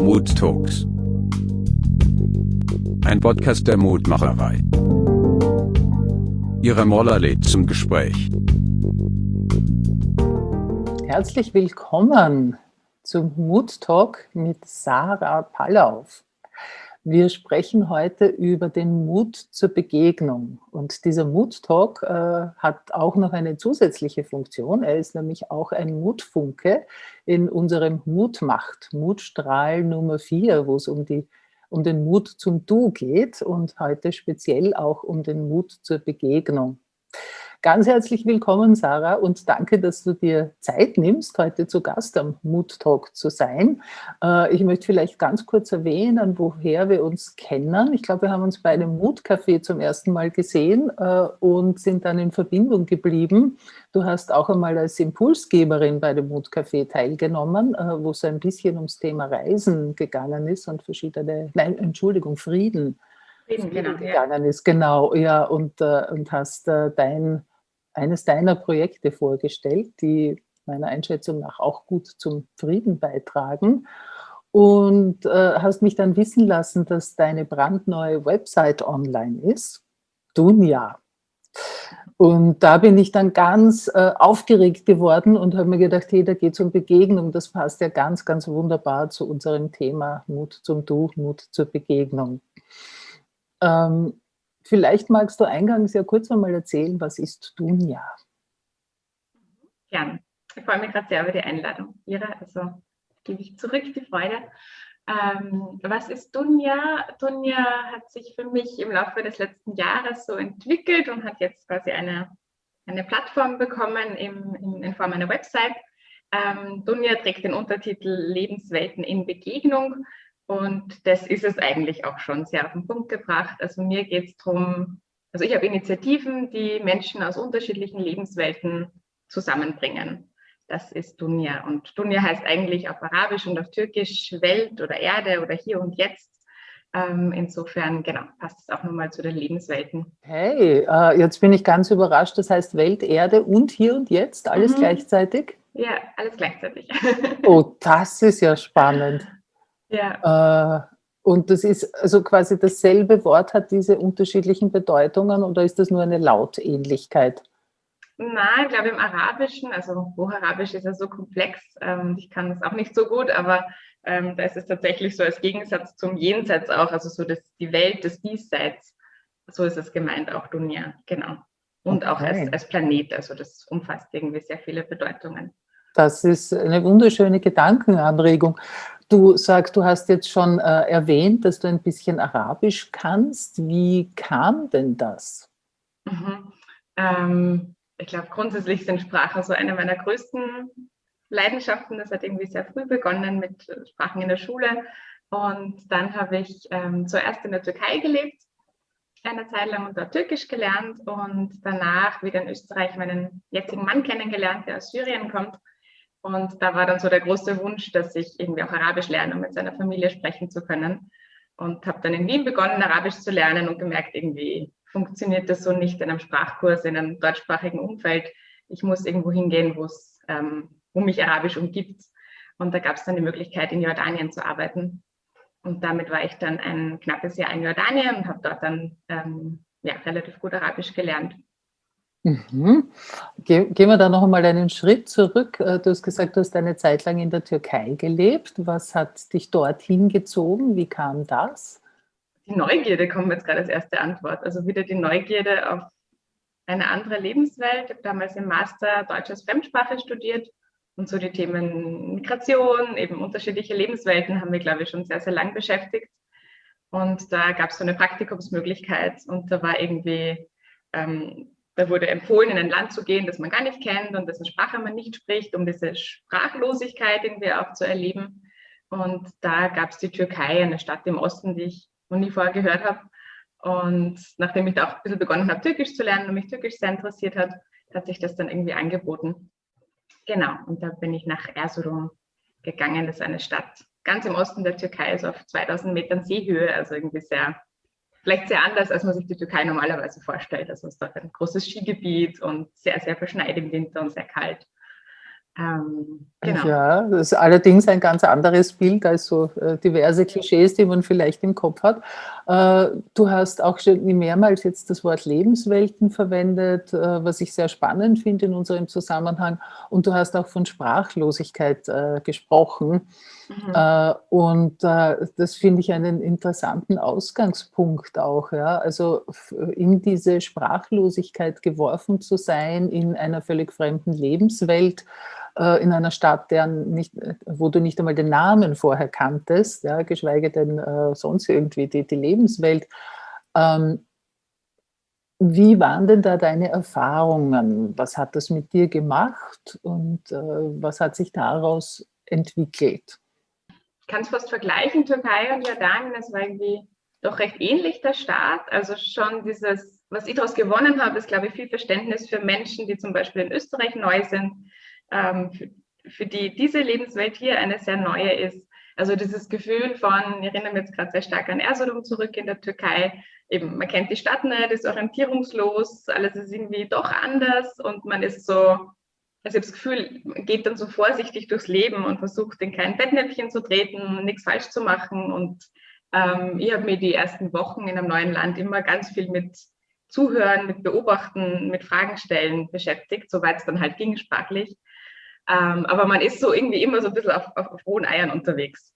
Mood Talks. Ein Podcast der Mutmacherei. Ihre Moller lädt zum Gespräch. Herzlich willkommen zum Mood Talk mit Sarah Pallauf. Wir sprechen heute über den Mut zur Begegnung. Und dieser Mood Talk äh, hat auch noch eine zusätzliche Funktion. Er ist nämlich auch ein Mutfunke in unserem Mutmacht, Mutstrahl Nummer 4, wo es um, um den Mut zum Du geht und heute speziell auch um den Mut zur Begegnung. Ganz herzlich willkommen, Sarah, und danke, dass du dir Zeit nimmst, heute zu Gast am Mood Talk zu sein. Äh, ich möchte vielleicht ganz kurz erwähnen, woher wir uns kennen. Ich glaube, wir haben uns bei einem Mood-Café zum ersten Mal gesehen äh, und sind dann in Verbindung geblieben. Du hast auch einmal als Impulsgeberin bei dem Mood Café teilgenommen, äh, wo es ein bisschen ums Thema Reisen gegangen ist und verschiedene, nein, Entschuldigung, Frieden. Frieden, genau, gegangen ja. ist, genau, ja, und, und hast dein eines deiner Projekte vorgestellt, die meiner Einschätzung nach auch gut zum Frieden beitragen und äh, hast mich dann wissen lassen, dass deine brandneue Website online ist, Dunja. Und da bin ich dann ganz äh, aufgeregt geworden und habe mir gedacht, hey, da geht es um Begegnung. Das passt ja ganz, ganz wunderbar zu unserem Thema Mut zum Du, Mut zur Begegnung. Ähm, Vielleicht magst du eingangs ja kurz einmal erzählen, was ist Dunja? Gerne. Ich freue mich gerade sehr über die Einladung. Ira, also gebe ich zurück die Freude. Ähm, was ist Dunja? Dunja hat sich für mich im Laufe des letzten Jahres so entwickelt und hat jetzt quasi eine, eine Plattform bekommen im, in, in Form einer Website. Ähm, Dunja trägt den Untertitel Lebenswelten in Begegnung und das ist es eigentlich auch schon sehr auf den Punkt gebracht. Also mir geht es darum, also ich habe Initiativen, die Menschen aus unterschiedlichen Lebenswelten zusammenbringen. Das ist Dunya. Und Dunya heißt eigentlich auf Arabisch und auf Türkisch Welt oder Erde oder hier und jetzt. Ähm, insofern, genau, passt es auch nochmal zu den Lebenswelten. Hey, äh, jetzt bin ich ganz überrascht. Das heißt Welt, Erde und hier und jetzt, alles mhm. gleichzeitig? Ja, alles gleichzeitig. oh, das ist ja spannend. Ja. Äh, und das ist also quasi dasselbe Wort hat diese unterschiedlichen Bedeutungen oder ist das nur eine Lautähnlichkeit? Nein, ich glaube im Arabischen, also Hocharabisch ist ja so komplex, ähm, ich kann das auch nicht so gut, aber ähm, da ist es tatsächlich so als Gegensatz zum Jenseits auch, also so das, die Welt des Diesseits, so ist es gemeint, auch Dunya, genau. Und okay. auch als, als Planet, also das umfasst irgendwie sehr viele Bedeutungen. Das ist eine wunderschöne Gedankenanregung. Du sagst, du hast jetzt schon äh, erwähnt, dass du ein bisschen Arabisch kannst. Wie kam denn das? Mhm. Ähm, ich glaube, grundsätzlich sind Sprachen so eine meiner größten Leidenschaften. Das hat irgendwie sehr früh begonnen mit Sprachen in der Schule. Und dann habe ich ähm, zuerst in der Türkei gelebt, eine Zeit lang und dort Türkisch gelernt und danach wieder in Österreich meinen jetzigen Mann kennengelernt, der aus Syrien kommt. Und da war dann so der große Wunsch, dass ich irgendwie auch Arabisch lerne, um mit seiner Familie sprechen zu können. Und habe dann in Wien begonnen, Arabisch zu lernen und gemerkt, irgendwie funktioniert das so nicht in einem Sprachkurs, in einem deutschsprachigen Umfeld. Ich muss irgendwo hingehen, wo es ähm, mich Arabisch umgibt. Und da gab es dann die Möglichkeit, in Jordanien zu arbeiten. Und damit war ich dann ein knappes Jahr in Jordanien und habe dort dann ähm, ja, relativ gut Arabisch gelernt. Mhm. gehen wir da noch einmal einen Schritt zurück. Äh, du hast gesagt, du hast eine Zeit lang in der Türkei gelebt. Was hat dich dorthin gezogen? Wie kam das? Die Neugierde kommt jetzt gerade als erste Antwort. Also wieder die Neugierde auf eine andere Lebenswelt. Ich habe damals im Master Deutsches Fremdsprache studiert und so die Themen Migration, eben unterschiedliche Lebenswelten haben wir, glaube ich, schon sehr, sehr lang beschäftigt. Und da gab es so eine Praktikumsmöglichkeit und da war irgendwie ähm, da wurde empfohlen, in ein Land zu gehen, das man gar nicht kennt und dessen Sprache man nicht spricht, um diese Sprachlosigkeit irgendwie auch zu erleben. Und da gab es die Türkei, eine Stadt im Osten, die ich noch nie vorher gehört habe. Und nachdem ich da auch ein bisschen begonnen habe, Türkisch zu lernen und mich Türkisch sehr interessiert hat, hat sich das dann irgendwie angeboten. Genau, und da bin ich nach Erzurum gegangen. Das ist eine Stadt ganz im Osten der Türkei, so auf 2000 Metern Seehöhe, also irgendwie sehr vielleicht sehr anders, als man sich die Türkei normalerweise vorstellt. Also es ist dort ein großes Skigebiet und sehr, sehr verschneit im Winter und sehr kalt. Ähm, genau. Ja, das ist allerdings ein ganz anderes Bild als so äh, diverse Klischees, die man vielleicht im Kopf hat. Äh, du hast auch schon mehrmals jetzt das Wort Lebenswelten verwendet, äh, was ich sehr spannend finde in unserem Zusammenhang. Und du hast auch von Sprachlosigkeit gesprochen. Mhm. Äh, und äh, das finde ich einen interessanten Ausgangspunkt auch. Ja? Also in diese Sprachlosigkeit geworfen zu sein, in einer völlig fremden Lebenswelt, äh, in einer Stadt, deren nicht, wo du nicht einmal den Namen vorher kanntest, ja, geschweige denn äh, sonst irgendwie die, die Lebenswelt. Ähm, wie waren denn da deine Erfahrungen? Was hat das mit dir gemacht und äh, was hat sich daraus entwickelt? Kann es fast vergleichen, Türkei und Jordanien, das war irgendwie doch recht ähnlich der Staat. Also schon dieses, was ich daraus gewonnen habe, ist, glaube ich, viel Verständnis für Menschen, die zum Beispiel in Österreich neu sind, ähm, für, für, die diese Lebenswelt hier eine sehr neue ist. Also dieses Gefühl von, ich erinnere mich jetzt gerade sehr stark an Erzurum zurück in der Türkei, eben man kennt die Stadt nicht, ist orientierungslos, alles ist irgendwie doch anders und man ist so, also ich habe das Gefühl, man geht dann so vorsichtig durchs Leben und versucht in kein Bettnäpfchen zu treten, nichts falsch zu machen und ähm, ich habe mir die ersten Wochen in einem neuen Land immer ganz viel mit Zuhören, mit Beobachten, mit Fragen stellen beschäftigt, soweit es dann halt ging sprachlich. Ähm, aber man ist so irgendwie immer so ein bisschen auf, auf, auf hohen Eiern unterwegs.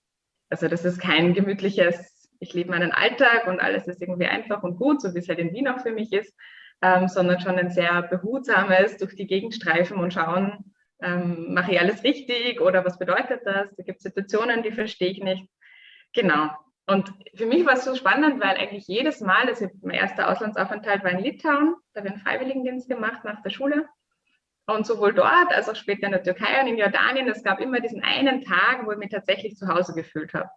Also das ist kein gemütliches, ich lebe meinen Alltag und alles ist irgendwie einfach und gut, so wie es halt in Wien auch für mich ist, ähm, sondern schon ein sehr behutsames durch die Gegend streifen und schauen, ähm, mache ich alles richtig oder was bedeutet das? Da gibt es Situationen, die verstehe ich nicht. Genau. Und für mich war es so spannend, weil eigentlich jedes Mal, also mein erster Auslandsaufenthalt war in Litauen, da habe ich einen Freiwilligendienst gemacht nach der Schule. Und sowohl dort als auch später in der Türkei und in Jordanien, es gab immer diesen einen Tag, wo ich mich tatsächlich zu Hause gefühlt habe.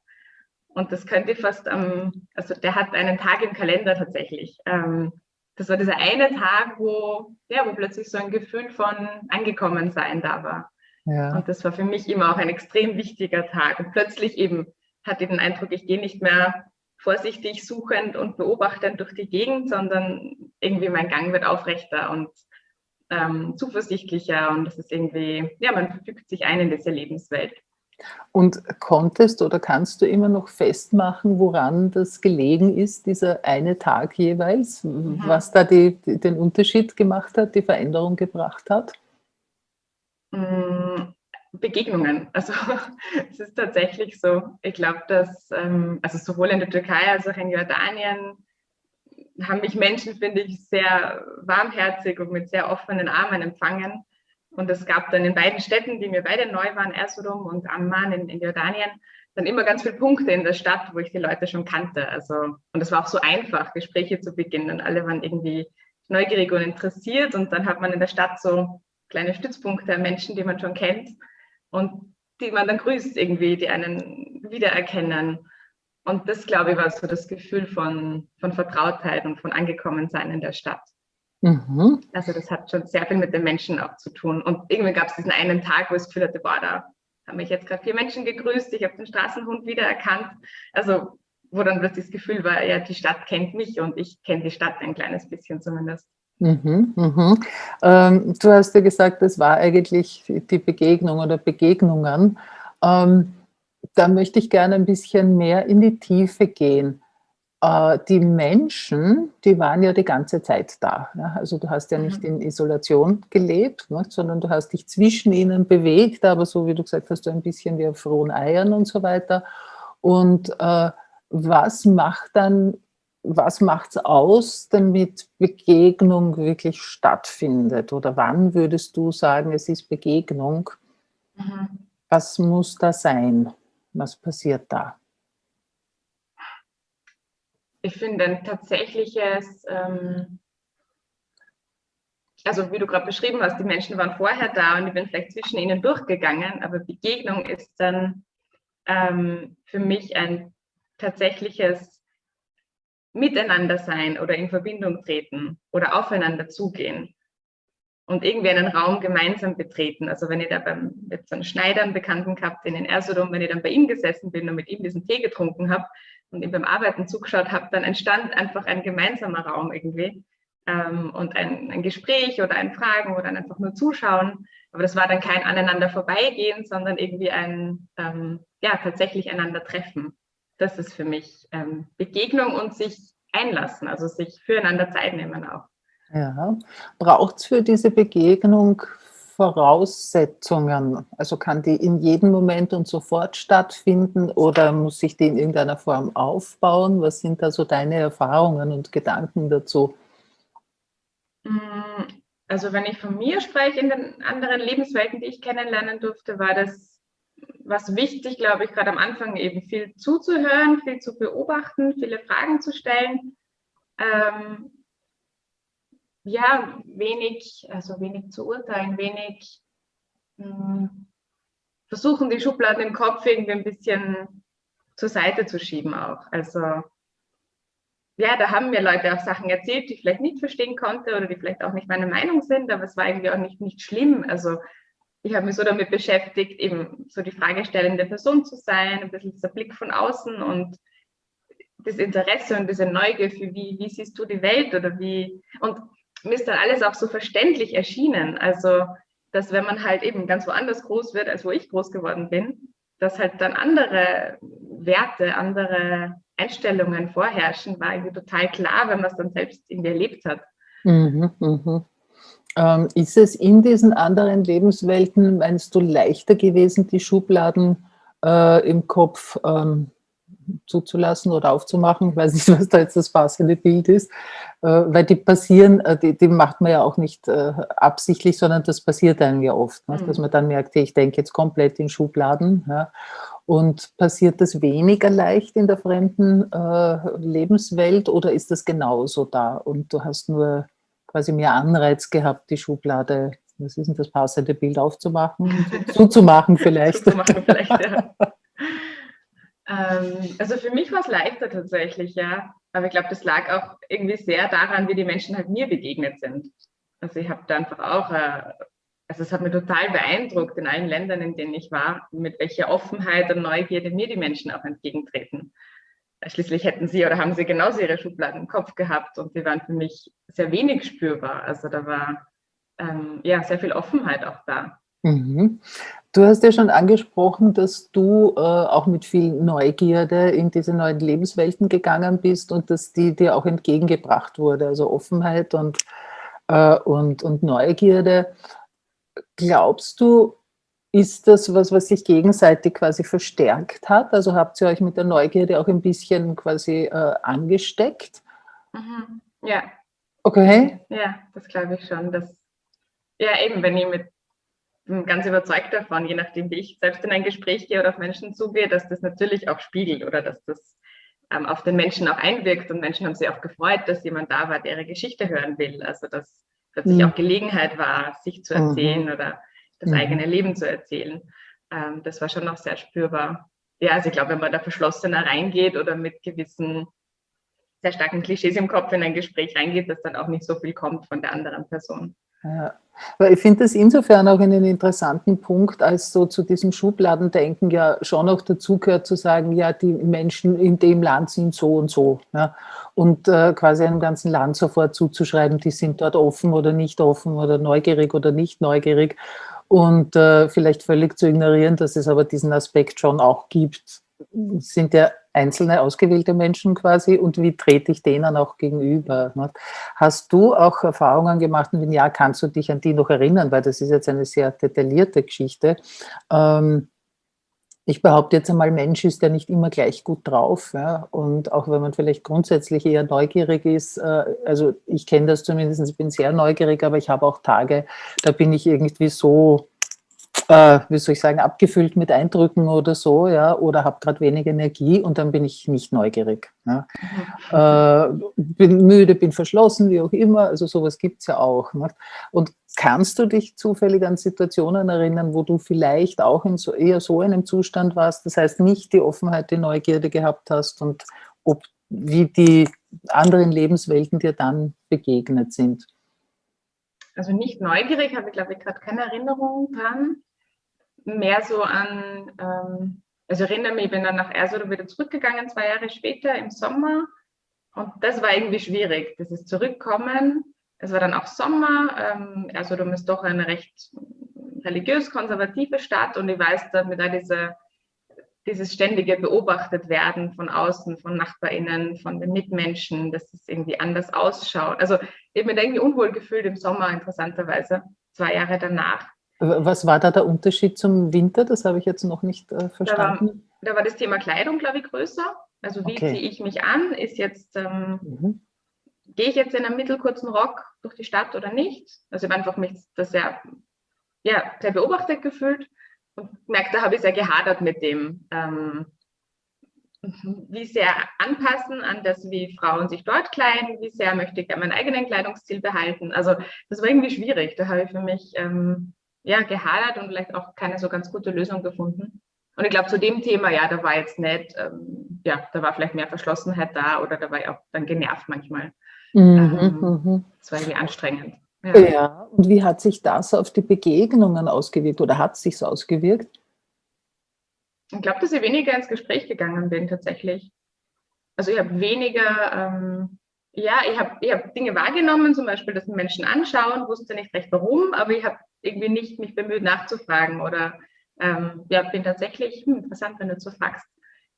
Und das könnte fast am, also der hat einen Tag im Kalender tatsächlich. Ähm, das war dieser eine Tag, wo, ja, wo plötzlich so ein Gefühl von angekommen sein da war. Ja. Und das war für mich immer auch ein extrem wichtiger Tag. Und plötzlich eben hatte ich den Eindruck, ich gehe nicht mehr vorsichtig suchend und beobachtend durch die Gegend, sondern irgendwie mein Gang wird aufrechter und ähm, zuversichtlicher und das ist irgendwie, ja, man fügt sich ein in diese Lebenswelt. Und konntest oder kannst du immer noch festmachen, woran das gelegen ist, dieser eine Tag jeweils, mhm. was da die, die, den Unterschied gemacht hat, die Veränderung gebracht hat? Mm, Begegnungen. Also es ist tatsächlich so. Ich glaube, dass ähm, also sowohl in der Türkei als auch in Jordanien haben mich Menschen, finde ich, sehr warmherzig und mit sehr offenen Armen empfangen. Und es gab dann in beiden Städten, die mir beide neu waren, Erzurum und Amman in, in Jordanien, dann immer ganz viele Punkte in der Stadt, wo ich die Leute schon kannte. Also, und es war auch so einfach, Gespräche zu beginnen. Alle waren irgendwie neugierig und interessiert. Und dann hat man in der Stadt so kleine Stützpunkte, Menschen, die man schon kennt und die man dann grüßt irgendwie, die einen wiedererkennen. Und das, glaube ich, war so das Gefühl von, von Vertrautheit und von Angekommensein in der Stadt. Mhm. Also das hat schon sehr viel mit den Menschen auch zu tun. Und irgendwie gab es diesen einen Tag, wo ich das Gefühl hatte, boah, da haben mich jetzt gerade vier Menschen gegrüßt, ich habe den Straßenhund wiedererkannt. Also wo dann plötzlich das Gefühl war, ja, die Stadt kennt mich und ich kenne die Stadt ein kleines bisschen zumindest. Mhm, mhm. Ähm, du hast ja gesagt, das war eigentlich die Begegnung oder Begegnungen. Ähm, da möchte ich gerne ein bisschen mehr in die Tiefe gehen. Äh, die Menschen, die waren ja die ganze Zeit da. Also du hast ja nicht mhm. in Isolation gelebt, ne? sondern du hast dich zwischen ihnen bewegt, aber so wie du gesagt hast, du ein bisschen wie auf frohen Eiern und so weiter. Und äh, was macht dann, was macht es aus, damit Begegnung wirklich stattfindet? Oder wann würdest du sagen, es ist Begegnung? Mhm. Was muss da sein? Was passiert da? Ich finde ein tatsächliches, ähm, also wie du gerade beschrieben hast, die Menschen waren vorher da und ich bin vielleicht zwischen ihnen durchgegangen, aber Begegnung ist dann ähm, für mich ein tatsächliches Miteinander sein oder in Verbindung treten oder aufeinander zugehen und irgendwie einen Raum gemeinsam betreten. Also wenn ich da beim jetzt einen Schneider, einen Bekannten gehabt, den in Erzurum, wenn ich dann bei ihm gesessen bin und mit ihm diesen Tee getrunken habe und ihm beim Arbeiten zugeschaut habe, dann entstand einfach ein gemeinsamer Raum irgendwie ähm, und ein, ein, Gespräch oder ein Fragen oder einfach nur Zuschauen, Aber das war dann kein aneinander vorbeigehen, sondern irgendwie ein, ähm, ja, tatsächlich einander treffen. Das ist für mich ähm, Begegnung und sich einlassen, also sich füreinander Zeit nehmen auch. Ja. Braucht es für diese Begegnung Voraussetzungen? Also kann die in jedem Moment und sofort stattfinden oder muss sich die in irgendeiner Form aufbauen? Was sind da so deine Erfahrungen und Gedanken dazu? Mm, also wenn ich von mir spreche, in den anderen Lebenswelten, die ich kennenlernen durfte, war das was wichtig, glaube ich, gerade am Anfang eben viel zuzuhören, viel zu beobachten, viele Fragen zu stellen. Ähm, ja, wenig, also wenig zu urteilen, wenig mh, hm, versuchen, die Schubladen im Kopf irgendwie ein bisschen zur Seite zu schieben auch. Also ja, da haben mir Leute auch Sachen erzählt, die ich vielleicht nicht verstehen konnte oder die vielleicht auch nicht meine Meinung sind, aber es war irgendwie auch nicht, nicht schlimm. Also ich habe mich so damit beschäftigt, eben so die fragestellende Person zu sein, ein bisschen dieser Blick von außen und das Interesse und diese Neugier für wie, wie siehst du die Welt oder wie, und mir ist dann alles auch so verständlich erschienen. Also, dass wenn man halt eben ganz woanders groß wird, als wo ich groß geworden bin, dass halt dann andere Werte, andere Einstellungen vorherrschen, war irgendwie total klar, wenn man es dann selbst irgendwie erlebt hat. Mhm, mh. Ähm, ist es in diesen anderen Lebenswelten, meinst du, leichter gewesen, die Schubladen äh, im Kopf ähm, zuzulassen oder aufzumachen? Ich weiß nicht, was da jetzt das passende Bild ist, äh, weil die passieren, äh, die, die, macht man ja auch nicht äh, absichtlich, sondern das passiert einem ja oft, ne? mhm. dass man dann merkt, ich denke jetzt komplett in Schubladen. Ja? Und passiert das weniger leicht in der fremden äh, Lebenswelt oder ist das genauso da und du hast nur quasi mehr Anreiz gehabt, die Schublade, was ist denn das passende Bild aufzumachen, zuzumachen vielleicht. zuzumachen vielleicht, ja. ähm, also für mich war es leichter tatsächlich, ja. Aber ich glaube, das lag auch irgendwie sehr daran, wie die Menschen halt mir begegnet sind. Also ich habe da einfach auch, äh, also es hat mir total beeindruckt in allen Ländern, in denen ich war, mit welcher Offenheit und Neugierde mir die Menschen auch entgegentreten. Schließlich hätten sie oder haben sie genauso ihre Schubladen im Kopf gehabt und die waren für mich sehr wenig spürbar. Also da war ähm, ja sehr viel Offenheit auch da. Mhm. Du hast ja schon angesprochen, dass du äh, auch mit viel Neugierde in diese neuen Lebenswelten gegangen bist und dass die dir auch entgegengebracht wurde, also Offenheit und, äh, und, und Neugierde. Glaubst du, ist das was, was sich gegenseitig quasi verstärkt hat? Also habt ihr euch mit der Neugierde auch ein bisschen quasi äh, angesteckt? Mhm. Ja. Okay. Ja, das glaube ich schon. Dass, ja, eben, wenn ich mit bin ganz überzeugt davon, je nachdem, wie ich selbst in ein Gespräch gehe oder auf Menschen zugehe, dass das natürlich auch spiegelt oder dass das ähm, auf den Menschen auch einwirkt. Und Menschen haben sich auch gefreut, dass jemand da war, der ihre Geschichte hören will. Also dass plötzlich mhm. auch Gelegenheit war, sich zu erzählen mhm. oder das mhm. eigene Leben zu erzählen. Ähm, das war schon noch sehr spürbar. Ja, also ich glaube, wenn man da verschlossener reingeht oder mit gewissen sehr starken Klischees im Kopf in ein Gespräch reingeht, dass dann auch nicht so viel kommt von der anderen Person. Ja, weil ich finde das insofern auch einen interessanten Punkt, als so zu diesem Schubladendenken ja schon auch dazugehört zu sagen, ja, die Menschen in dem Land sind so und so. Ja, und äh, quasi einem ganzen Land sofort zuzuschreiben, die sind dort offen oder nicht offen oder neugierig oder nicht neugierig und äh, vielleicht völlig zu ignorieren, dass es aber diesen Aspekt schon auch gibt, sind ja einzelne ausgewählte Menschen quasi und wie trete ich denen auch gegenüber? Hast du auch Erfahrungen gemacht und wenn ja, kannst du dich an die noch erinnern, weil das ist jetzt eine sehr detaillierte Geschichte, ähm, ich behaupte jetzt einmal, Mensch ist ja nicht immer gleich gut drauf. Ja? Und auch wenn man vielleicht grundsätzlich eher neugierig ist, äh, also ich kenne das zumindest, ich bin sehr neugierig, aber ich habe auch Tage, da bin ich irgendwie so äh, wie soll ich sagen, abgefüllt mit Eindrücken oder so, ja, oder habe gerade wenig Energie und dann bin ich nicht neugierig. Mhm. Äh, bin müde, bin verschlossen, wie auch immer, also sowas gibt es ja auch. Ne? Und kannst du dich zufällig an Situationen erinnern, wo du vielleicht auch in so, eher so einem Zustand warst, das heißt nicht die Offenheit, die Neugierde gehabt hast und ob, wie die anderen Lebenswelten dir dann begegnet sind? Also nicht neugierig, habe ich glaube ich gerade keine Erinnerung dran mehr so an, ähm, also ich erinnere mich, ich bin dann nach Erzurum wieder zurückgegangen, zwei Jahre später im Sommer. Und das war irgendwie schwierig, Das ist Zurückkommen. Es war dann auch Sommer. Ähm, Erzurum ist doch eine recht religiös-konservative Stadt und ich weiß, dass mit all diese, dieses ständige beobachtet werden von außen, von NachbarInnen, von den Mitmenschen, dass es irgendwie anders ausschaut. Also ich habe mich irgendwie unwohl gefühlt im Sommer, interessanterweise, zwei Jahre danach. Was war da der Unterschied zum Winter? Das habe ich jetzt noch nicht äh, verstanden. Da war, da war, das Thema Kleidung, glaube ich, größer. Also wie okay. ziehe ich mich an? Ist jetzt, ähm, mhm. gehe ich jetzt in einem mittelkurzen Rock durch die Stadt oder nicht? Also ich habe einfach mich das sehr, ja, sehr beobachtet gefühlt und gemerkt, da habe ich sehr gehadert mit dem, ähm, wie sehr anpassen an das, wie Frauen sich dort kleiden, wie sehr möchte ich meinen eigenen Kleidungsstil behalten. Also das war irgendwie schwierig. Da habe ich für mich ähm, ja, gehadert und vielleicht auch keine so ganz gute Lösung gefunden. Und ich glaube, zu dem Thema, ja, da war jetzt nicht, ähm, ja, da war vielleicht mehr Verschlossenheit da oder da war ich auch dann genervt manchmal. Mhm, ähm, mhm. das war irgendwie anstrengend. Ja. ja. und wie hat sich das auf die Begegnungen ausgewirkt oder hat es sich so ausgewirkt? Ich glaube, dass ich weniger ins Gespräch gegangen bin tatsächlich. Also ich habe weniger, ähm, ja, ich habe ich hab Dinge wahrgenommen, zum Beispiel, dass Menschen anschauen, wusste nicht recht warum, aber ich habe irgendwie nicht mich bemüht nachzufragen oder ähm, ja, bin tatsächlich, hm, interessant, wenn du so fragst,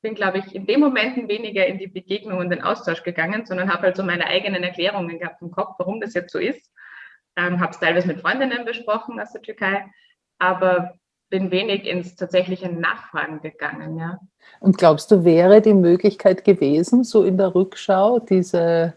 bin, glaube ich, in den Momenten weniger in die Begegnung und den Austausch gegangen, sondern habe halt so meine eigenen Erklärungen gehabt im Kopf, warum das jetzt so ist. Ähm, habe es teilweise mit Freundinnen besprochen aus der Türkei, aber bin wenig ins tatsächliche Nachfragen gegangen. Ja. Und glaubst du, wäre die Möglichkeit gewesen, so in der Rückschau, diese,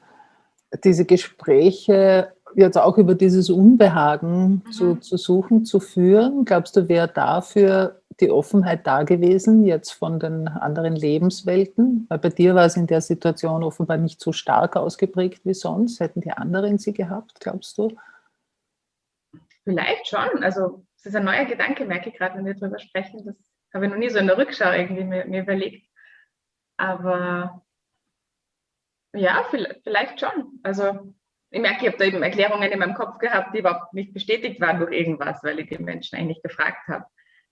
diese Gespräche jetzt auch über dieses Unbehagen mhm. zu, zu suchen, zu führen? Glaubst du, wäre dafür die Offenheit da gewesen, jetzt von den anderen Lebenswelten? Weil bei dir war es in der Situation offenbar nicht so stark ausgeprägt wie sonst. Hätten die anderen sie gehabt, glaubst du? Vielleicht schon. Also es ist ein neuer Gedanke, merke ich gerade, wenn wir darüber sprechen. Das habe ich noch nie so in der Rückschau irgendwie mir, mir überlegt. Aber ja, vielleicht schon. Also ich merke, ich habe da eben Erklärungen in meinem Kopf gehabt, die überhaupt nicht bestätigt waren durch irgendwas, weil ich die Menschen eigentlich gefragt habe.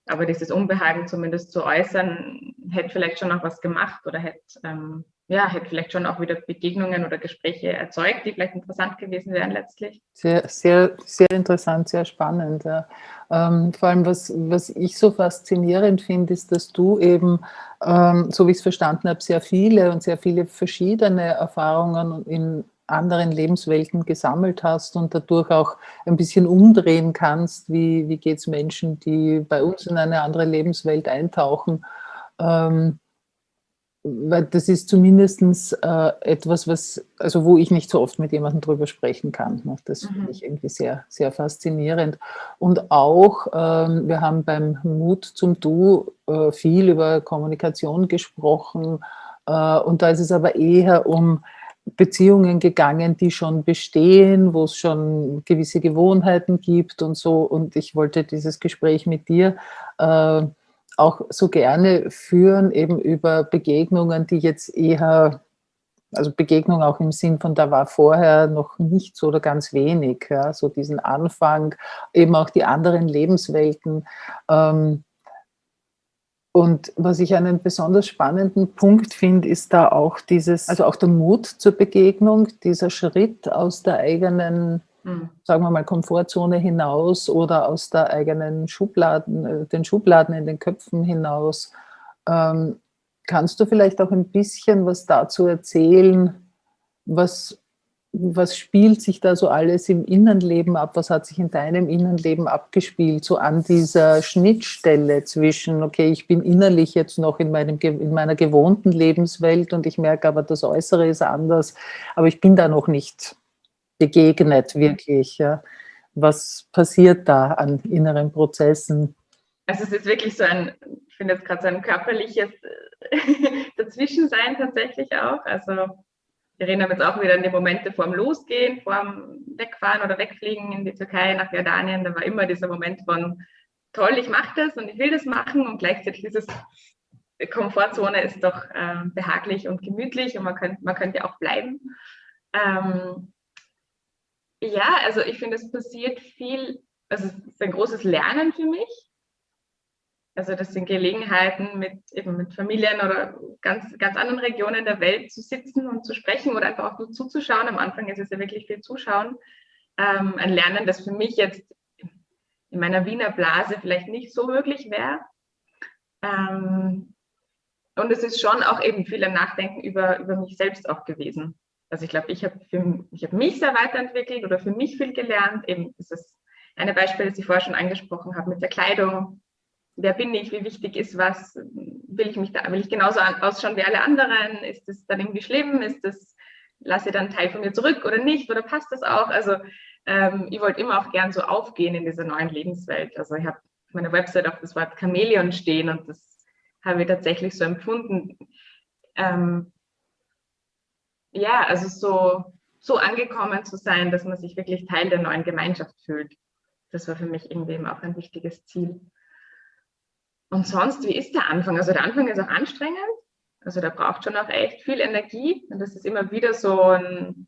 Aber dieses Unbehagen zumindest zu äußern, hätte vielleicht schon noch was gemacht oder hätte, ähm, ja, hätte vielleicht schon auch wieder Begegnungen oder Gespräche erzeugt, die vielleicht interessant gewesen wären letztlich. Sehr, sehr, sehr interessant, sehr spannend. Ja. Ähm, vor allem, was, was ich so faszinierend finde, ist, dass du eben, ähm, so wie ich es verstanden habe, sehr viele und sehr viele verschiedene Erfahrungen in anderen Lebenswelten gesammelt hast und dadurch auch ein bisschen umdrehen kannst, wie, wie geht es Menschen, die bei uns in eine andere Lebenswelt eintauchen. Ähm, weil das ist zumindest äh, etwas, was, also wo ich nicht so oft mit jemandem drüber sprechen kann. Ne? Das mhm. finde ich irgendwie sehr, sehr faszinierend. Und auch, ähm, wir haben beim Mut zum Du äh, viel über Kommunikation gesprochen äh, und da ist es aber eher um Beziehungen gegangen, die schon bestehen, wo es schon gewisse Gewohnheiten gibt und so. Und ich wollte dieses Gespräch mit dir äh, auch so gerne führen, eben über Begegnungen, die jetzt eher, also Begegnung auch im Sinn von, da war vorher noch nichts oder ganz wenig, ja, so diesen Anfang, eben auch die anderen Lebenswelten. Ähm, und was ich einen besonders spannenden Punkt finde, ist da auch dieses, also auch der Mut zur Begegnung, dieser Schritt aus der eigenen, mhm. sagen wir mal, Komfortzone hinaus oder aus der eigenen Schubladen, äh, den Schubladen in den Köpfen hinaus. Ähm, kannst du vielleicht auch ein bisschen was dazu erzählen, was was spielt sich da so alles im Innenleben ab? Was hat sich in deinem Innenleben abgespielt? So an dieser Schnittstelle zwischen, okay, ich bin innerlich jetzt noch in, meinem, in meiner gewohnten Lebenswelt und ich merke aber, das Äußere ist anders, aber ich bin da noch nicht begegnet wirklich. Ja. Was passiert da an inneren Prozessen? Also es ist wirklich so ein, ich finde jetzt gerade so ein körperliches Dazwischensein tatsächlich auch. Also wir erinnern uns auch wieder an die Momente vor dem Losgehen, vor dem Wegfahren oder Wegfliegen in die Türkei, nach Jordanien. Da war immer dieser Moment von, toll, ich mache das und ich will das machen und gleichzeitig dieses Komfortzone ist doch äh, behaglich und gemütlich und man könnte man könnt ja auch bleiben. Ähm, ja, also ich finde, es passiert viel, also es ist ein großes Lernen für mich. Also das sind Gelegenheiten, mit, eben mit Familien oder ganz, ganz anderen Regionen der Welt zu sitzen und zu sprechen oder einfach auch nur zuzuschauen. Am Anfang ist es ja wirklich viel Zuschauen. Ähm, ein Lernen, das für mich jetzt in meiner Wiener Blase vielleicht nicht so möglich wäre. Ähm, und es ist schon auch eben viel ein Nachdenken über, über mich selbst auch gewesen. Also ich glaube, ich habe hab mich sehr weiterentwickelt oder für mich viel gelernt. Eben ist das eine Beispiel, das ich vorher schon angesprochen habe, mit der Kleidung. Wer bin ich? Wie wichtig ist was? Will ich mich da, will ich genauso ausschauen wie alle anderen? Ist das dann irgendwie schlimm? Ist das, lasse ich dann Teil von mir zurück oder nicht? Oder passt das auch? Also ähm, ich wollte immer auch gern so aufgehen in dieser neuen Lebenswelt. Also ich habe auf meiner Website auch das Wort Chamäleon stehen und das habe ich tatsächlich so empfunden. Ähm, ja, also so, so angekommen zu sein, dass man sich wirklich Teil der neuen Gemeinschaft fühlt. Das war für mich irgendwie auch ein wichtiges Ziel. Und sonst, wie ist der Anfang? Also der Anfang ist auch anstrengend. Also da braucht schon auch echt viel Energie. Und das ist immer wieder so ein,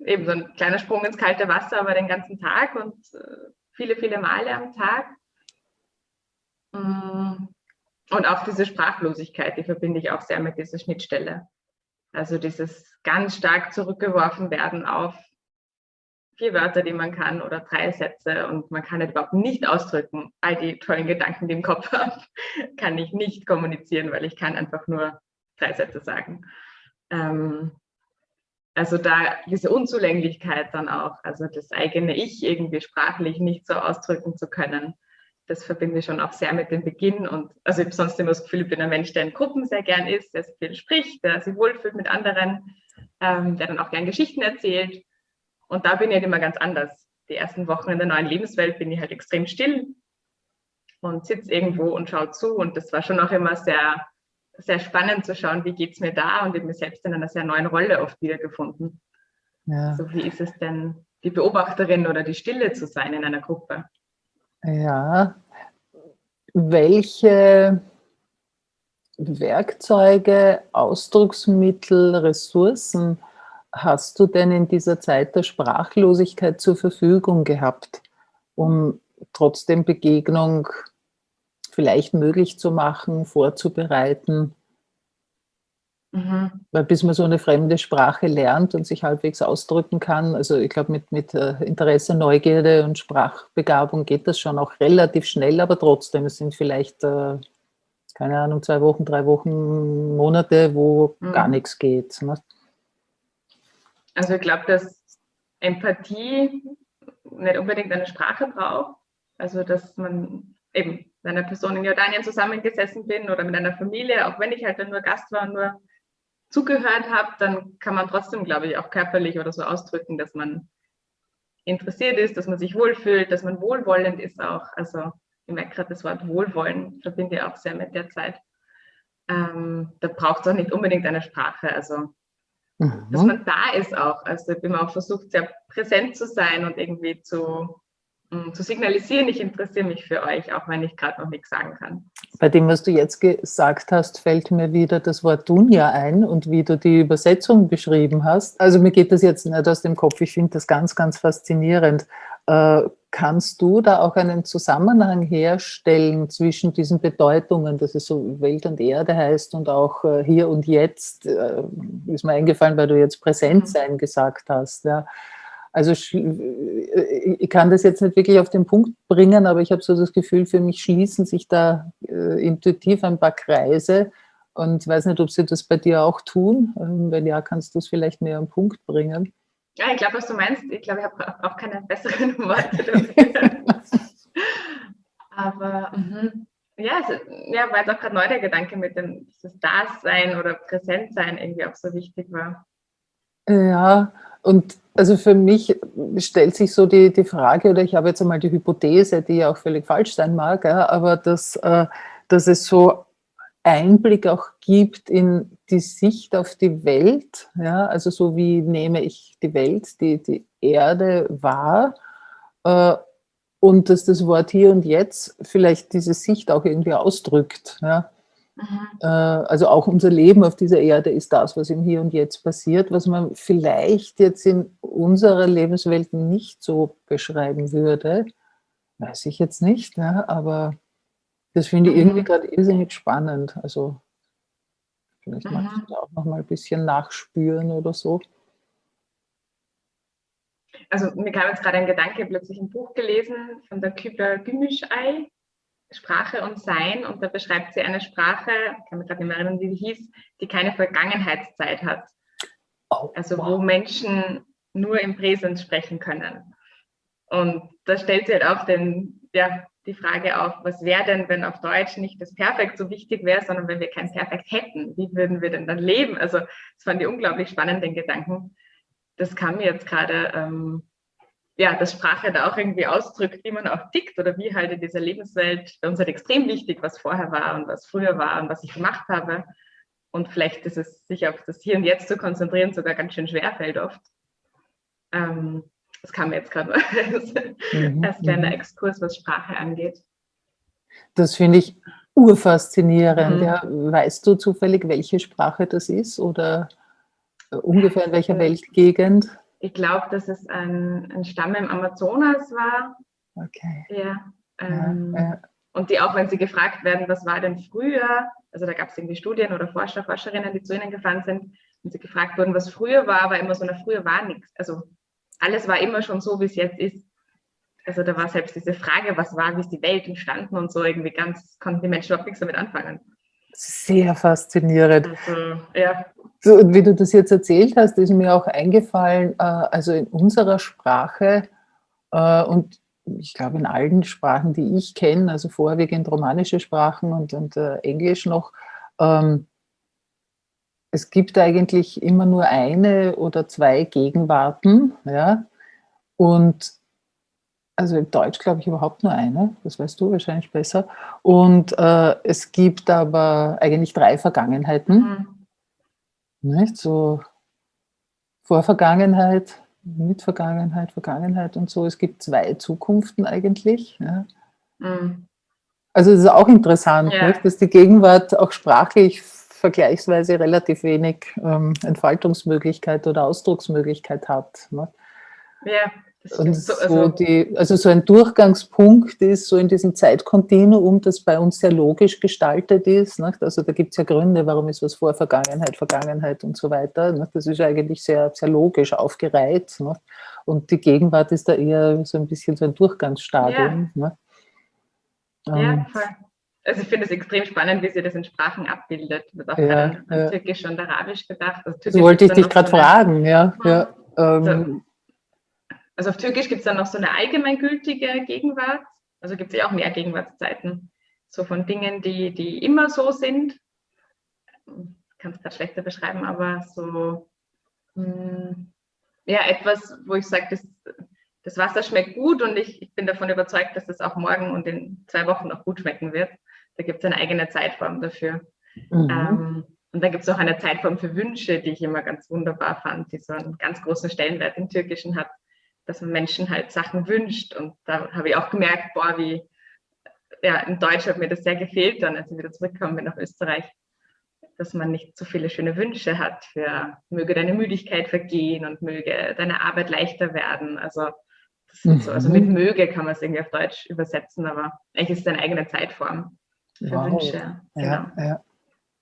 eben so ein kleiner Sprung ins kalte Wasser, aber den ganzen Tag und äh, viele, viele Male am Tag. Mm. Und auch diese Sprachlosigkeit, die verbinde ich auch sehr mit dieser Schnittstelle. Also dieses ganz stark zurückgeworfen werden auf vier Wörter, die man kann oder drei Sätze und man kann überhaupt nicht ausdrücken. All die tollen Gedanken, die im Kopf habe, kann ich nicht kommunizieren, weil ich kann einfach nur drei Sätze sagen. Ähm, also da diese Unzulänglichkeit dann auch, also das eigene Ich irgendwie sprachlich nicht so ausdrücken zu können, das verbinde ich schon auch sehr mit dem Beginn. Und also ich habe sonst immer das Gefühl, ich bin ein Mensch, der in Gruppen sehr gern ist, der sehr viel spricht, der sich wohlfühlt mit anderen, ähm, der dann auch gern Geschichten erzählt. Und da bin ich halt immer ganz anders. Die ersten Wochen in der neuen Lebenswelt bin ich halt extrem still und sitze irgendwo und schaue zu. Und das war schon auch immer sehr, sehr spannend zu schauen, wie geht es mir da und ich habe mich selbst in einer sehr neuen Rolle oft wiedergefunden. Ja. So wie ist es denn, die Beobachterin oder die Stille zu sein in einer Gruppe? Ja, welche Werkzeuge, Ausdrucksmittel, Ressourcen hast du denn in dieser Zeit der Sprachlosigkeit zur Verfügung gehabt, um trotzdem Begegnung vielleicht möglich zu machen, vorzubereiten? Mhm. Weil bis man so eine fremde Sprache lernt und sich halbwegs ausdrücken kann, also ich glaube mit, mit äh, Interesse, Neugierde und Sprachbegabung geht das schon auch relativ schnell, aber trotzdem, es sind vielleicht, äh, keine Ahnung, zwei Wochen, drei Wochen, Monate, wo mhm. gar nichts geht. Ne? Also ich glaube, dass Empathie nicht unbedingt eine Sprache braucht, also dass man eben mit einer Person in Jordanien zusammengesessen bin oder mit einer Familie, auch wenn ich halt dann nur Gast war und nur zugehört habe, dann kann man trotzdem, glaube ich, auch körperlich oder so ausdrücken, dass man interessiert ist, dass man sich wohlfühlt, dass man wohlwollend ist auch. Also ich merke gerade das Wort Wohlwollen, verbinde ich auch sehr mit der Zeit. Ähm, da braucht es auch nicht unbedingt eine Sprache. Also mhm. dass man da ist auch. Also ich bin auch versucht, sehr präsent zu sein und irgendwie zu zu signalisieren, ich interessiere mich für euch, auch wenn ich gerade noch nichts sagen kann. Bei dem, was du jetzt gesagt hast, fällt mir wieder das Wort Dunja ein und wie du die Übersetzung beschrieben hast. Also mir geht das jetzt nicht aus dem Kopf, ich finde das ganz, ganz faszinierend. Äh, kannst du da auch einen Zusammenhang herstellen zwischen diesen Bedeutungen, dass es so Welt und Erde heißt und auch äh, hier und jetzt, äh, ist mir eingefallen, weil du jetzt Präsent mhm. sein gesagt hast, ja also äh, ich kann das jetzt nicht wirklich auf den Punkt bringen, aber ich habe so das Gefühl, für mich schließen sich da äh, intuitiv ein paar Kreise und weiß nicht, ob sie das bei dir auch tun. Ähm, wenn ja, kannst du es vielleicht mehr am Punkt bringen. Ja, ich glaube, was du meinst. Ich glaube, ich habe auch keine besseren Worte dafür. aber mhm. ja, es, ja, war jetzt auch gerade neu der Gedanke mit dem das Dasein oder Präsentsein irgendwie auch so wichtig war. Ja, und also für mich stellt sich so die, die Frage, oder ich habe jetzt einmal die Hypothese, die ja auch völlig falsch sein mag, ja, aber dass, äh, dass es so Einblick auch gibt in die Sicht auf die Welt, ja, also so wie nehme ich die Welt, die, die Erde wahr äh, und dass das Wort hier und jetzt vielleicht diese Sicht auch irgendwie ausdrückt. Ja. Mhm. Äh, also auch unser Leben auf dieser Erde ist das, was im Hier und Jetzt passiert, was man vielleicht jetzt in unserer Lebenswelt nicht so beschreiben würde. Weiß ich jetzt nicht, ja, aber das finde ich irgendwie mhm. gerade irrsinnig spannend. Also vielleicht mhm. magst du da auch noch mal ein bisschen nachspüren oder so. also mir kam jetzt gerade ein Gedanke, plötzlich ein Buch gelesen von der Kübler Gümüşay, Sprache und Sein. Und da beschreibt sie eine Sprache, ich kann mich gerade nicht mehr erinnern, wie sie hieß, die keine Vergangenheitszeit hat. Oh, also wow. wo Menschen nur im Präsens sprechen können. Und da stellt sie halt auch den, ja, die Frage auf, was wäre denn, wenn auf Deutsch nicht das Perfekt so wichtig wäre, sondern wenn wir kein Perfekt hätten, wie würden wir denn dann leben? Also das fand ich unglaublich spannend, den Gedanken. Das kam mir jetzt gerade, ähm, ja, dass Sprache da auch irgendwie ausdrückt, wie man auch tickt oder wie halt in dieser Lebenswelt, bei uns halt extrem wichtig, was vorher war und was früher war und was ich gemacht habe. Und vielleicht ist es, sich auf das Hier und Jetzt zu konzentrieren, sogar ganz schön schwer fällt oft. Ähm, das kam mir jetzt gerade als, mhm. als kleiner mhm. Exkurs, was Sprache angeht. Das finde ich urfaszinierend. Mhm. Ja. Weißt du zufällig, welche Sprache das ist oder äh, ungefähr in welcher Weltgegend? Ich glaube, dass es ein, ein, Stamm im Amazonas war. Okay. Ja, ähm, ja, ja. Und die auch, wenn sie gefragt werden, was war denn früher, also da gab es irgendwie Studien oder Forscher, Forscherinnen, die zu ihnen gefahren sind, und sie gefragt wurden, was früher war, war immer so, na, früher war nichts. Also alles war immer schon so, wie es jetzt ist. Also da war selbst diese Frage, was war, wie ist die Welt entstanden und so irgendwie ganz, konnten die Menschen überhaupt nichts damit anfangen. Sehr faszinierend. Also, ja. So, und wie du das jetzt erzählt hast, ist mir auch eingefallen, äh, also in unserer Sprache äh, und ich glaube in allen Sprachen, die ich kenne, also vorwiegend romanische Sprachen und, und äh, Englisch noch, ähm, es gibt eigentlich immer nur eine oder zwei Gegenwarten, ja, und also im Deutsch glaube ich überhaupt nur eine, das weißt du wahrscheinlich besser. Und äh, es gibt aber eigentlich drei Vergangenheiten. Mhm. Nicht? So Vorvergangenheit, Mitvergangenheit, Vergangenheit und so. Es gibt zwei Zukunften eigentlich. Ja. Mhm. Also es ist auch interessant, ja. dass die Gegenwart auch sprachlich vergleichsweise relativ wenig ähm, Entfaltungsmöglichkeit oder Ausdrucksmöglichkeit hat. Ne? Ja. Und so, also, die, also so ein Durchgangspunkt ist so in diesem Zeitkontinuum, das bei uns sehr logisch gestaltet ist. Nicht? Also da gibt es ja Gründe, warum ist was vor Vergangenheit, Vergangenheit und so weiter. Nicht? Das ist eigentlich sehr, sehr logisch aufgereiht. Nicht? Und die Gegenwart ist da eher so ein bisschen so ein Durchgangsstadium. Ja, ja ähm, voll. Also ich finde es extrem spannend, wie sie das in Sprachen abbildet. Wird auch ja, an, ja. Türkisch und Arabisch gedacht. Also Türkisch das wollte ich dich gerade so fragen, ja. ja ähm, also auf Türkisch gibt es dann noch so eine allgemeingültige Gegenwart. Also gibt es ja auch mehr Gegenwartszeiten. So von Dingen, die, die immer so sind. Ich kann es gerade schlechter beschreiben, aber so mh, hm, ja, etwas, wo ich sage, das, das Wasser schmeckt gut und ich, ich bin davon überzeugt, dass das auch morgen und in zwei Wochen noch gut schmecken wird. Da gibt es eine eigene Zeitform dafür. Mhm. Ähm, und dann gibt es auch eine Zeitform für Wünsche, die ich immer ganz wunderbar fand, die so einen ganz großen Stellenwert im Türkischen hat dass man Menschen halt Sachen wünscht. Und da habe ich auch gemerkt, boah, wie, ja, in Deutsch hat mir das sehr gefehlt dann, als ich wieder zurückgekommen bin nach Österreich, dass man nicht so viele schöne Wünsche hat für, möge deine Müdigkeit vergehen und möge deine Arbeit leichter werden. Also, mhm. so, also mit möge kann man es irgendwie auf Deutsch übersetzen, aber eigentlich ist es eine eigene Zeitform wow. Wünsche. Genau. Ja, ja.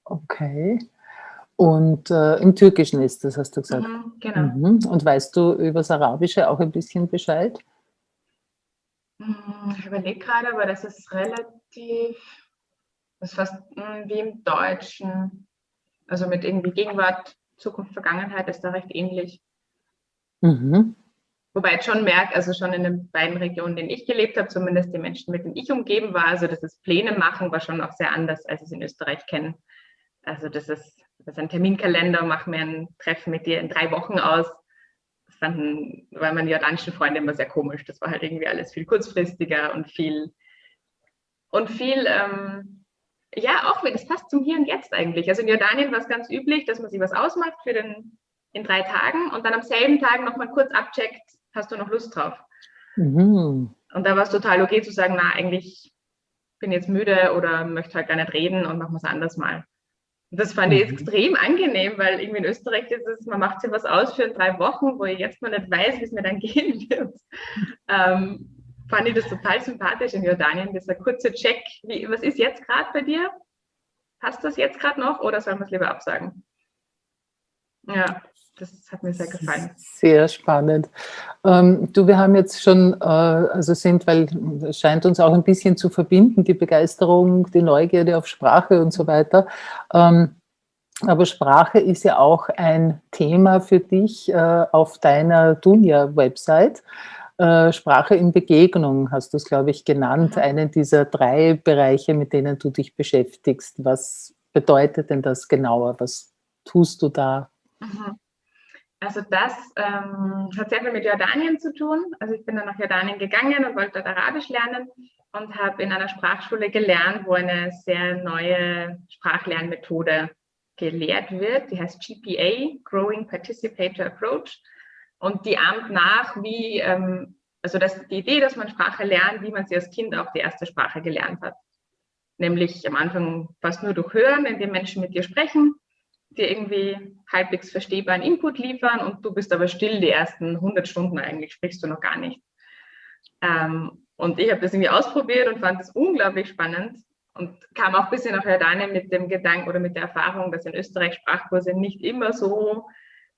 Okay. Und äh, im Türkischen ist das, hast du gesagt. Mhm, genau. Mhm. Und weißt du über das Arabische auch ein bisschen Bescheid? Hm, ich überlege gerade, aber das ist relativ, das ist fast hm, wie im Deutschen. Also mit irgendwie Gegenwart, Zukunft, Vergangenheit ist da recht ähnlich. Mhm. Wobei ich schon merke, also schon in den beiden Regionen, in denen ich gelebt habe, zumindest die Menschen, mit denen ich umgeben war, also das ist Pläne machen, war schon auch sehr anders, als ich es in Österreich kenne. Also das ist das ist ein Terminkalender, mach mir ein Treffen mit dir in drei Wochen aus. Das fanden, weil meine jordanischen Freunde immer sehr komisch. Das war halt irgendwie alles viel kurzfristiger und viel, und viel, ähm, ja, auch, das passt zum Hier und Jetzt eigentlich. Also in Jordanien war es ganz üblich, dass man sich was ausmacht für den, in drei Tagen und dann am selben Tag nochmal kurz abcheckt, hast du noch Lust drauf? Mhm. Und da war es total okay zu sagen, na, eigentlich bin jetzt müde oder möchte halt gar nicht reden und machen wir es anders mal. Das fand ich mhm. extrem angenehm, weil irgendwie in Österreich ist es, man macht sich was aus für drei Wochen, wo ich jetzt mal nicht weiß, wie es mir dann gehen wird. Ähm, fand ich das total sympathisch in Jordanien, dieser kurze Check. Wie, was ist jetzt gerade bei dir? Passt das jetzt gerade noch oder sollen wir es lieber absagen? Ja. Das hat mir sehr gefallen. Sehr spannend. Ähm, du, wir haben jetzt schon, äh, also sind, weil es scheint uns auch ein bisschen zu verbinden, die Begeisterung, die Neugierde auf Sprache und so weiter. Ähm, aber Sprache ist ja auch ein Thema für dich äh, auf deiner Dunja-Website. Äh, Sprache in Begegnung hast du es, glaube ich, genannt, mhm. einen dieser drei Bereiche, mit denen du dich beschäftigst. Was bedeutet denn das genauer? Was tust du da? Mhm. Also das ähm, hat sehr viel mit Jordanien zu tun. Also ich bin dann nach Jordanien gegangen und wollte dort Arabisch lernen und habe in einer Sprachschule gelernt, wo eine sehr neue Sprachlernmethode gelehrt wird. Die heißt GPA, Growing Participator Approach. Und die ahmt nach, wie, ähm, also das, die Idee, dass man Sprache lernt, wie man sie als Kind auch die erste Sprache gelernt hat. Nämlich am Anfang fast nur durch Hören, indem Menschen mit dir sprechen, dir irgendwie halbwegs verstehbaren Input liefern und du bist aber still die ersten 100 Stunden eigentlich, sprichst du noch gar nicht. Ähm, und ich habe das irgendwie ausprobiert und fand es unglaublich spannend und kam auch ein bisschen nach Jordanien mit dem Gedanken oder mit der Erfahrung, dass in Österreich Sprachkurse nicht immer so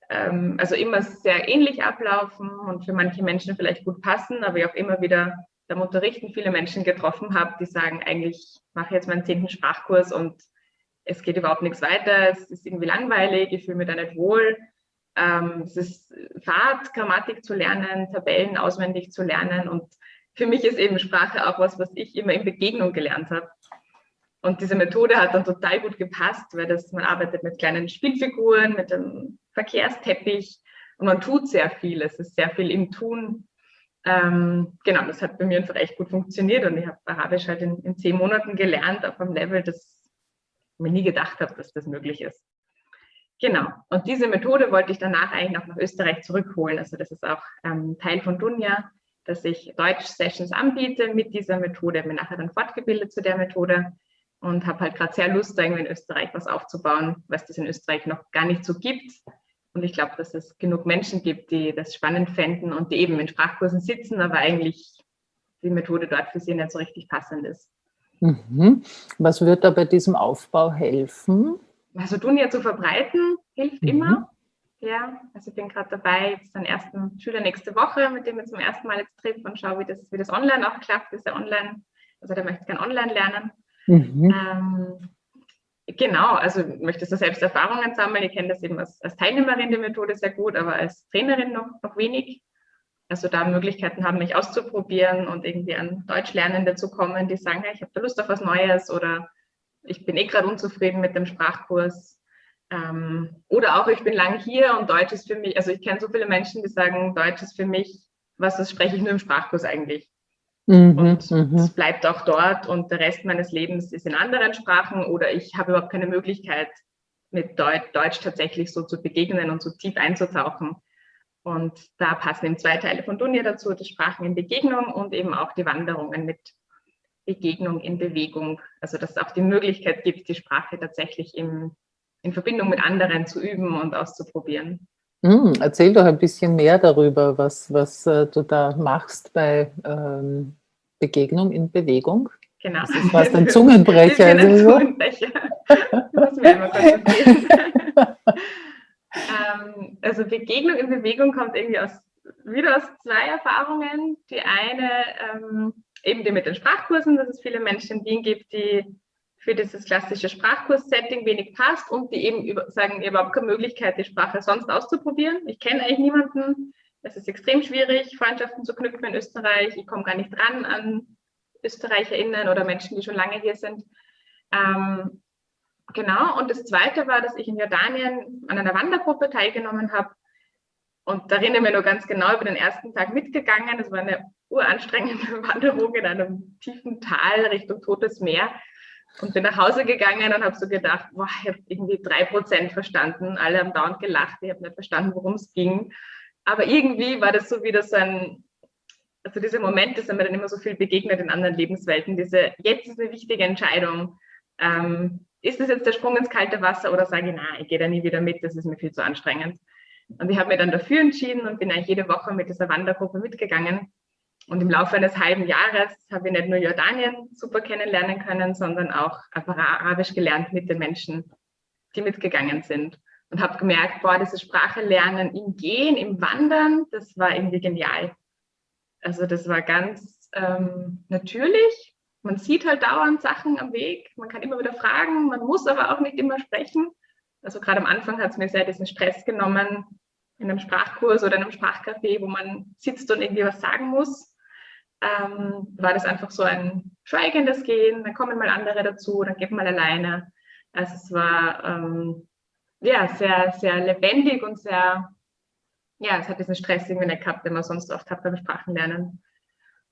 ähm, also immer sehr ähnlich ablaufen und für manche Menschen vielleicht gut passen, aber ich auch immer wieder beim Unterrichten viele Menschen getroffen habe, die sagen, eigentlich mache ich jetzt meinen zehnten Sprachkurs und es geht überhaupt nichts weiter, es ist irgendwie langweilig, ich fühle mich da nicht wohl. Ähm, es ist Fahrt, Grammatik zu lernen, Tabellen auswendig zu lernen und für mich ist eben Sprache auch was, was ich immer in Begegnung gelernt habe. Und diese Methode hat dann total gut gepasst, weil das, man arbeitet mit kleinen Spielfiguren, mit einem Verkehrsteppich und man tut sehr viel. Es ist sehr viel im Tun. Ähm, genau, das hat bei mir einfach echt gut funktioniert und ich habe Arabisch halt in, in, zehn Monaten gelernt auf einem Level, das mir nie gedacht habe, dass das möglich ist. Genau, und diese Methode wollte ich danach eigentlich noch nach Österreich zurückholen. Also das ist auch ähm, Teil von Dunja, dass ich Deutsch-Sessions anbiete mit dieser Methode. Bin nachher dann fortgebildet zu der Methode und habe halt gerade sehr Lust, irgendwie in Österreich was aufzubauen, was es in Österreich noch gar nicht so gibt. Und ich glaube, dass es genug Menschen gibt, die das spannend fänden und die eben in Sprachkursen sitzen, aber eigentlich die Methode dort für sie nicht so richtig passend ist. Mhm. Was wird da bei diesem Aufbau helfen? Also Dunja zu verbreiten hilft mhm. immer. Ja, also ich bin gerade dabei, jetzt den ersten Schüler nächste Woche, mit dem ich zum ersten Mal jetzt treffe und schaue, wie das, wie das online auch klappt. Ist er online, also der möchte gerne online lernen. Mhm. Ähm, genau, also ich möchte so selbst Erfahrungen sammeln. Ich kenne das eben als, als, Teilnehmerin der Methode sehr gut, aber als Trainerin noch, noch wenig. Also da Möglichkeiten haben, mich auszuprobieren und irgendwie an Deutschlernende zu kommen, die sagen, hey, ich habe da Lust auf was Neues oder ich bin eh gerade unzufrieden mit dem Sprachkurs. Ähm, oder auch, ich bin lang hier und Deutsch ist für mich, also ich kenne so viele Menschen, die sagen, Deutsch ist für mich, was das spreche ich nur im Sprachkurs eigentlich. Mhm, und mhm. es bleibt auch dort und der Rest meines Lebens ist in anderen Sprachen oder ich habe überhaupt keine Möglichkeit, mit Deutsch, Deutsch tatsächlich so zu begegnen und so tief einzutauchen. Und da passen eben zwei Teile von Dunja dazu, die Sprachen in Begegnung und eben auch die Wanderungen mit Begegnung in Bewegung. Also dass es auch die Möglichkeit gibt, die Sprache tatsächlich im, in Verbindung mit anderen zu üben und auszuprobieren. Hm, erzähl doch ein bisschen mehr darüber, was, was äh, du da machst bei ähm, Begegnung in Bewegung. Genau. Das ist fast ein Zungenbrecher. ein also Zungenbrecher. das mir immer ähm, also Begegnung in Bewegung kommt irgendwie aus, wieder aus zwei Erfahrungen. Die eine ähm, eben die mit den Sprachkursen, dass es viele Menschen in Wien gibt, die für dieses klassische Sprachkurs-Setting wenig passt und die eben über, sagen, überhaupt keine Möglichkeit, die Sprache sonst auszuprobieren. Ich kenne eigentlich niemanden. Es ist extrem schwierig, Freundschaften zu knüpfen in Österreich. Ich komme gar nicht dran an ÖsterreicherInnen oder Menschen, die schon lange hier sind. Ähm, genau. Und das Zweite war, dass ich in Jordanien an einer Wandergruppe teilgenommen habe. Und da erinnere ich mich nur ganz genau über den ersten Tag mitgegangen. Es war eine uranstrengende Wanderung in einem tiefen Tal Richtung Totes Meer und bin nach Hause gegangen und habe so gedacht, boah, ich habe irgendwie drei Prozent verstanden. Alle haben dauernd gelacht, ich habe nicht verstanden, worum es ging. Aber irgendwie war das so wieder so ein, also diese Momente sind mir dann immer so viel begegnet in anderen Lebenswelten. Diese, jetzt ist eine wichtige Entscheidung. Ähm, ist es jetzt der Sprung ins kalte Wasser oder sage ich, nein, ich gehe da nie wieder mit, das ist mir viel zu anstrengend. Und ich habe mir dann dafür entschieden und bin eigentlich jede Woche mit dieser Wandergruppe mitgegangen. Und im Laufe eines halben Jahres habe ich nicht nur Jordanien super kennenlernen können, sondern auch Arabisch gelernt mit den Menschen, die mitgegangen sind. und habe gemerkt, boah, diese Sprache lernen im Gehen, im Wandern, das war irgendwie genial. Also das war ganz ähm, natürlich. Man sieht halt dauernd Sachen am Weg, man kann immer wieder fragen, man muss aber auch nicht immer sprechen. Also gerade am Anfang hat es mir sehr diesen Stress genommen, in einem Sprachkurs oder in einem Sprachcafé, wo man sitzt und irgendwie was sagen muss, ähm, war das einfach so ein schweigendes Gehen, dann kommen mal andere dazu, dann geht man alleine. Also es war ähm, ja sehr, sehr lebendig und sehr, ja, es hat diesen Stress irgendwie nicht gehabt, den man sonst oft hat beim Sprachenlernen.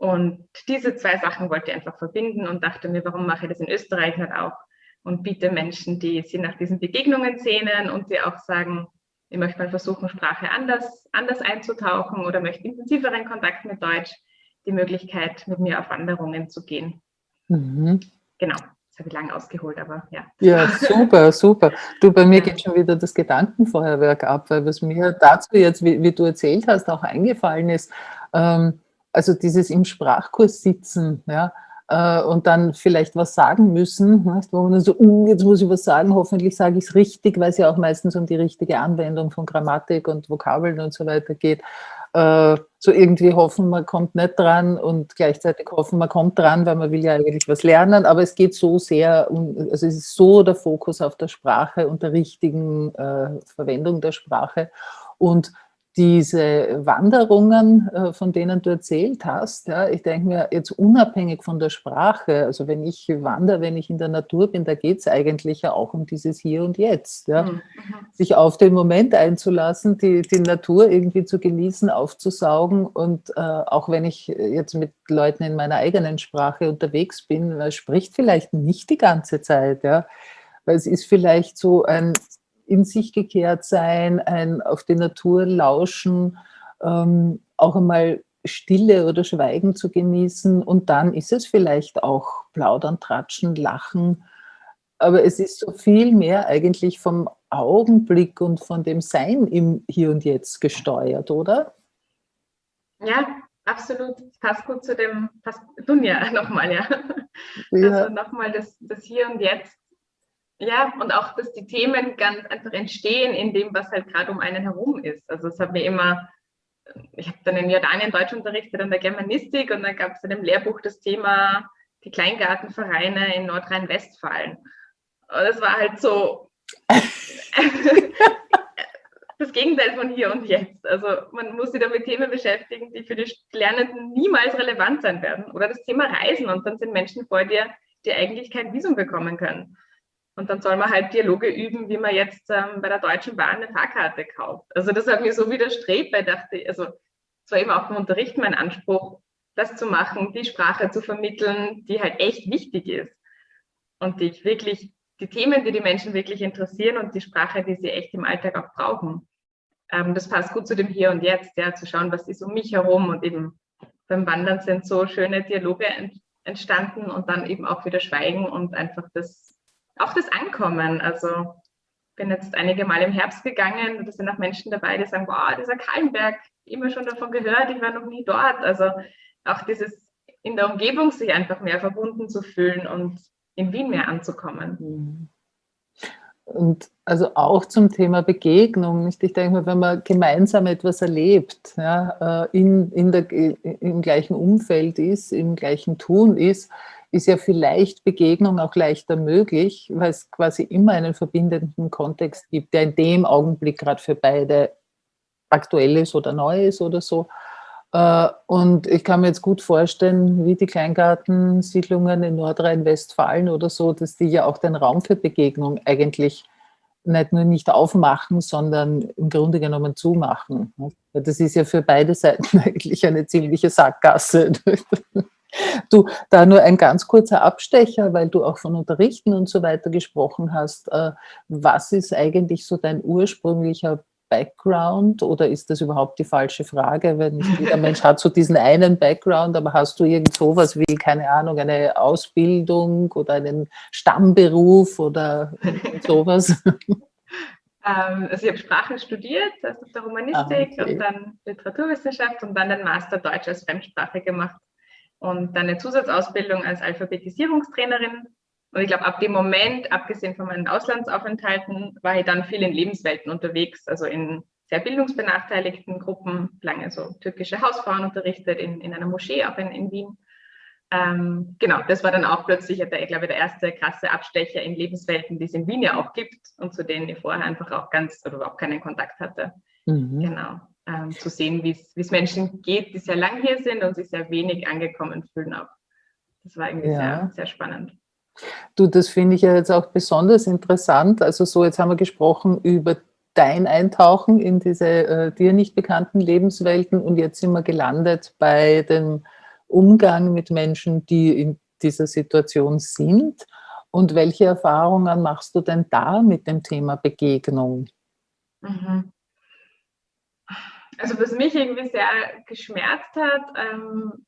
Und diese zwei Sachen wollte ich einfach verbinden und dachte mir, warum mache ich das in Österreich nicht auch? Und biete Menschen, die sich nach diesen Begegnungen sehnen und die auch sagen, ich möchte mal versuchen, Sprache anders, anders einzutauchen oder möchte intensiveren Kontakt mit Deutsch, die Möglichkeit, mit mir auf Wanderungen zu gehen. Mhm. Genau, das habe ich lange ausgeholt, aber ja. Ja, super, super. Du, bei mir geht schon wieder das Gedankenfeuerwerk ab, weil was mir dazu jetzt, wie, wie du erzählt hast, auch eingefallen ist, ähm, also dieses im Sprachkurs sitzen, ja, äh, und dann vielleicht was sagen müssen, wo man dann so, uh, jetzt muss ich was sagen, hoffentlich sage ich es richtig, weil es ja auch meistens um die richtige Anwendung von Grammatik und Vokabeln und so weiter geht. Äh, so irgendwie hoffen, man kommt nicht dran und gleichzeitig hoffen, man kommt dran, weil man will ja eigentlich was lernen, aber es geht so sehr, um, also es ist so der Fokus auf der Sprache und der richtigen äh, Verwendung der Sprache und diese Wanderungen, äh, von denen du erzählt hast, ja, ich denke mir jetzt unabhängig von der Sprache, also wenn ich wandere, wenn ich in der Natur bin, da geht es eigentlich ja auch um dieses Hier und Jetzt. Ja. Mhm. mhm. Sich auf den Moment einzulassen, die, die Natur irgendwie zu genießen, aufzusaugen und äh, auch wenn ich jetzt mit Leuten in meiner eigenen Sprache unterwegs bin, man spricht vielleicht nicht die ganze Zeit, ja, weil es ist vielleicht so ein in sich gekehrt sein, ein auf die Natur lauschen, ähm, auch einmal Stille oder Schweigen zu genießen und dann ist es vielleicht auch plaudern, tratschen, lachen, aber es ist so viel mehr eigentlich vom Augenblick und von dem Sein im Hier und Jetzt gesteuert, oder? Ja, absolut. Passt gut zu dem, passt Dunja nochmal, ja. ja. Also nochmal das, das Hier und Jetzt ja, und auch, dass die Themen ganz einfach entstehen in dem, was halt gerade um einen herum ist. Also es hat mir immer, ich habe dann in Jordanien Deutsch unterrichtet an der Germanistik und dann gab es in dem Lehrbuch das Thema die Kleingartenvereine in Nordrhein-Westfalen. Und es war halt so das Gegenteil von hier und jetzt. Also man muss sich da mit Themen beschäftigen, die für die Lernenden niemals relevant sein werden. Oder das Thema Reisen und dann sind Menschen vor dir, die eigentlich kein Visum bekommen können. Und dann soll man halt Dialoge üben, wie man jetzt ähm, bei der Deutschen Bahn eine Fahrkarte kauft. Also das hat mir so widerstrebt, weil ich dachte, also es war eben auch im Unterricht mein Anspruch, das zu machen, die Sprache zu vermitteln, die halt echt wichtig ist. Und die ich wirklich, die Themen, die die Menschen wirklich interessieren und die Sprache, die sie echt im Alltag auch brauchen. Ähm, das passt gut zu dem Hier und Jetzt, ja, zu schauen, was ist um mich herum und eben beim Wandern sind so schöne Dialoge entstanden und dann eben auch wieder Schweigen und einfach das auch das Ankommen. Also bin jetzt einige Mal im Herbst gegangen und da sind auch Menschen dabei, die sagen, wow, dieser Kallenberg, immer schon davon gehört, ich war noch nie dort. Also auch dieses in der Umgebung sich einfach mehr verbunden zu fühlen und in Wien mehr anzukommen. Mhm. Und also auch zum Thema Begegnung. Ich denke mal, wenn man gemeinsam etwas erlebt, ja, äh, in, in der, im gleichen Umfeld ist, im gleichen Tun ist, ist ja vielleicht Begegnung auch leichter möglich, weil es quasi immer einen verbindenden Kontext gibt, der in dem Augenblick gerade für beide aktuell ist oder neu ist oder so. Äh, und ich kann mir jetzt gut vorstellen, wie die Kleingartensiedlungen in Nordrhein-Westfalen oder so, dass die ja auch den Raum für Begegnung eigentlich nicht nur nicht aufmachen, sondern im Grunde genommen zumachen. Das ist ja für beide Seiten eigentlich eine ziemliche Sackgasse. Du, da nur ein ganz kurzer Abstecher, weil du auch von Unterrichten und so weiter gesprochen hast. Äh, was ist eigentlich so dein ursprünglicher Background oder ist das überhaupt die falsche Frage? Weil nicht jeder Mensch hat so diesen einen Background, aber hast du irgend sowas wie, keine Ahnung, eine Ausbildung oder einen Stammberuf oder sowas? Ähm, also ich habe Sprachen studiert, also der Romanistik ah, okay. und dann Literaturwissenschaft und dann den Master Deutsch als Fremdsprache gemacht und dann eine Zusatzausbildung als Alphabetisierungstrainerin Und ich glaube, ab dem Moment, abgesehen von meinen Auslandsaufenthalten, war ich dann viel in Lebenswelten unterwegs, also in sehr bildungsbenachteiligten Gruppen, lange so türkische Hausfrauen unterrichtet, in, in einer Moschee auch in, in Wien. Ähm, genau, das war dann auch plötzlich, der, ich glaube, der erste krasse Abstecher in Lebenswelten, die es in Wien ja auch gibt und zu denen ich vorher einfach auch ganz oder überhaupt keinen Kontakt hatte. Mhm. Genau, ähm, zu sehen, wie es Menschen geht, die sehr lang hier sind und sich sehr wenig angekommen fühlen auch. Das war irgendwie ja. sehr, sehr spannend. Du, das finde ich ja jetzt auch besonders interessant. Also so, jetzt haben wir gesprochen über dein Eintauchen in diese äh, dir nicht bekannten Lebenswelten und jetzt sind wir gelandet bei dem Umgang mit Menschen, die in dieser Situation sind. Und welche Erfahrungen machst du denn da mit dem Thema Begegnung? Mhm. Also was mich irgendwie sehr geschmerzt hat, ähm,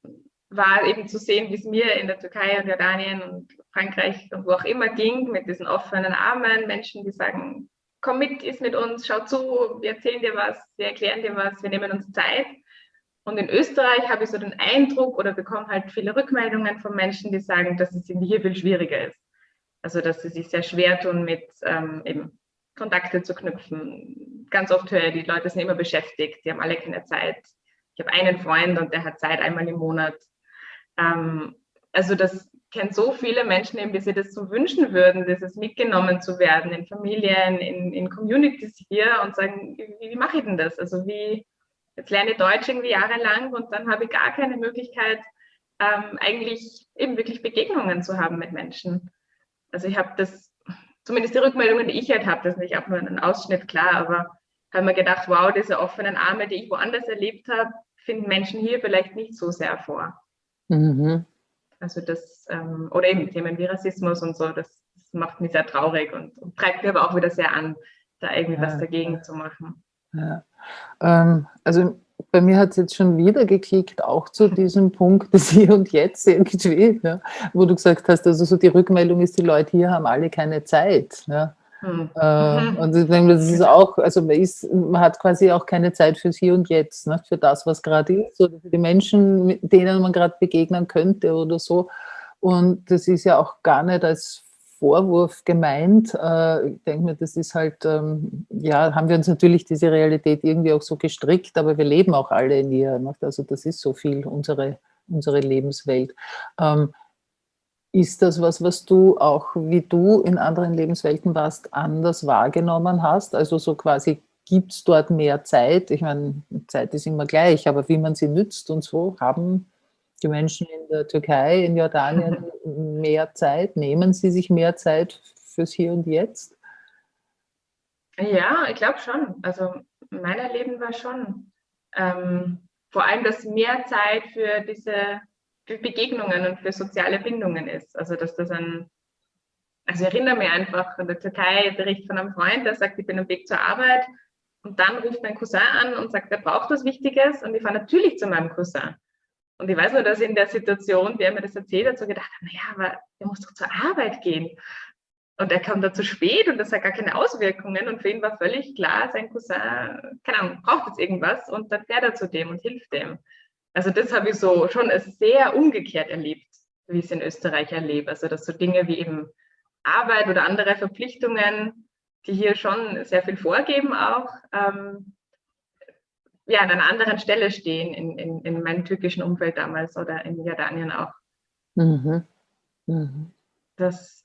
war eben zu sehen, wie es mir in der Türkei und Jordanien und Frankreich und wo auch immer ging, mit diesen offenen Armen, Menschen, die sagen, komm mit, ist mit uns, schau zu, wir erzählen dir was, wir erklären dir was, wir nehmen uns Zeit. Und in Österreich habe ich so den Eindruck oder bekomme halt viele Rückmeldungen von Menschen, die sagen, dass es hier viel schwieriger ist. Also dass sie sich sehr schwer tun, mit ähm, eben Kontakte zu knüpfen. Ganz oft höre ich, die Leute sind immer beschäftigt, die haben alle keine Zeit. Ich habe einen Freund und der hat Zeit einmal im Monat. Ähm, also das kennt so viele Menschen eben, die sich das so wünschen würden, dieses mitgenommen zu werden in Familien, in, in Communities hier und sagen, wie, wie mache ich denn das? Also wie, jetzt lerne ich Deutsch irgendwie jahrelang und dann habe ich gar keine Möglichkeit, ähm, eigentlich eben wirklich Begegnungen zu haben mit Menschen. Also ich habe das, zumindest die Rückmeldungen, die ich halt habe, das ist nicht auch nur ein Ausschnitt, klar, aber habe mir gedacht, wow, diese offenen Arme, die ich woanders erlebt habe, finden Menschen hier vielleicht nicht so sehr vor. Mhm. Also das, ähm, oder eben Themen wie Rassismus und so, das, das macht mich sehr traurig und, und, treibt mir aber auch wieder sehr an, da irgendwie ja, was dagegen zu machen. Ja. Ähm, also bei mir hat es jetzt schon wieder geklickt, auch zu diesem Punkt des Hier und Jetzt irgendwie, ja, wo du gesagt hast, also so die Rückmeldung ist, die Leute hier haben alle keine Zeit. Ja. Hm. Äh, und ich denke, das ist auch, also man, ist, man hat quasi auch keine Zeit fürs Hier und Jetzt, ne, für das, was gerade ist, oder für die Menschen, denen man gerade begegnen könnte oder so. Und das ist ja auch gar nicht als Vorwurf gemeint. Äh, ich denke mir, das ist halt, ähm, ja, haben wir uns natürlich diese Realität irgendwie auch so gestrickt, aber wir leben auch alle in ihr. Also das ist so viel unsere, unsere Lebenswelt. Ähm, ist das was, was du auch, wie du in anderen Lebenswelten warst, anders wahrgenommen hast? Also so quasi, gibt es dort mehr Zeit? Ich meine, Zeit ist immer gleich, aber wie man sie nützt und so, haben die Menschen in der Türkei, in Jordanien mehr Zeit? Nehmen sie sich mehr Zeit fürs Hier und Jetzt? Ja, ich glaube schon. Also mein Erleben war schon ähm, vor allem, dass mehr Zeit für diese für Begegnungen und für soziale Bindungen ist. Also dass das ein, also ich erinnere mich einfach in der Türkei, Bericht von einem Freund, der sagt, ich bin am Weg zur Arbeit und dann ruft mein Cousin an und sagt, er braucht was Wichtiges und ich fahre natürlich zu meinem Cousin. Und ich weiß nur, dass in der Situation, der mir das erzählt hat, so gedacht habe, naja, aber er muss doch zur Arbeit gehen. Und er kam da zu spät und das hat gar keine Auswirkungen. Und für ihn war völlig klar, sein Cousin, keine Ahnung, braucht jetzt irgendwas und dann fährt er zu dem und hilft dem. Also das habe ich so schon sehr umgekehrt erlebt, wie ich es in Österreich erlebe. Also dass so Dinge wie eben Arbeit oder andere Verpflichtungen, die hier schon sehr viel vorgeben auch, ähm, ja, an einer anderen Stelle stehen in, in, in meinem türkischen Umfeld damals oder in Jordanien auch. Mhm. Mhm. Das,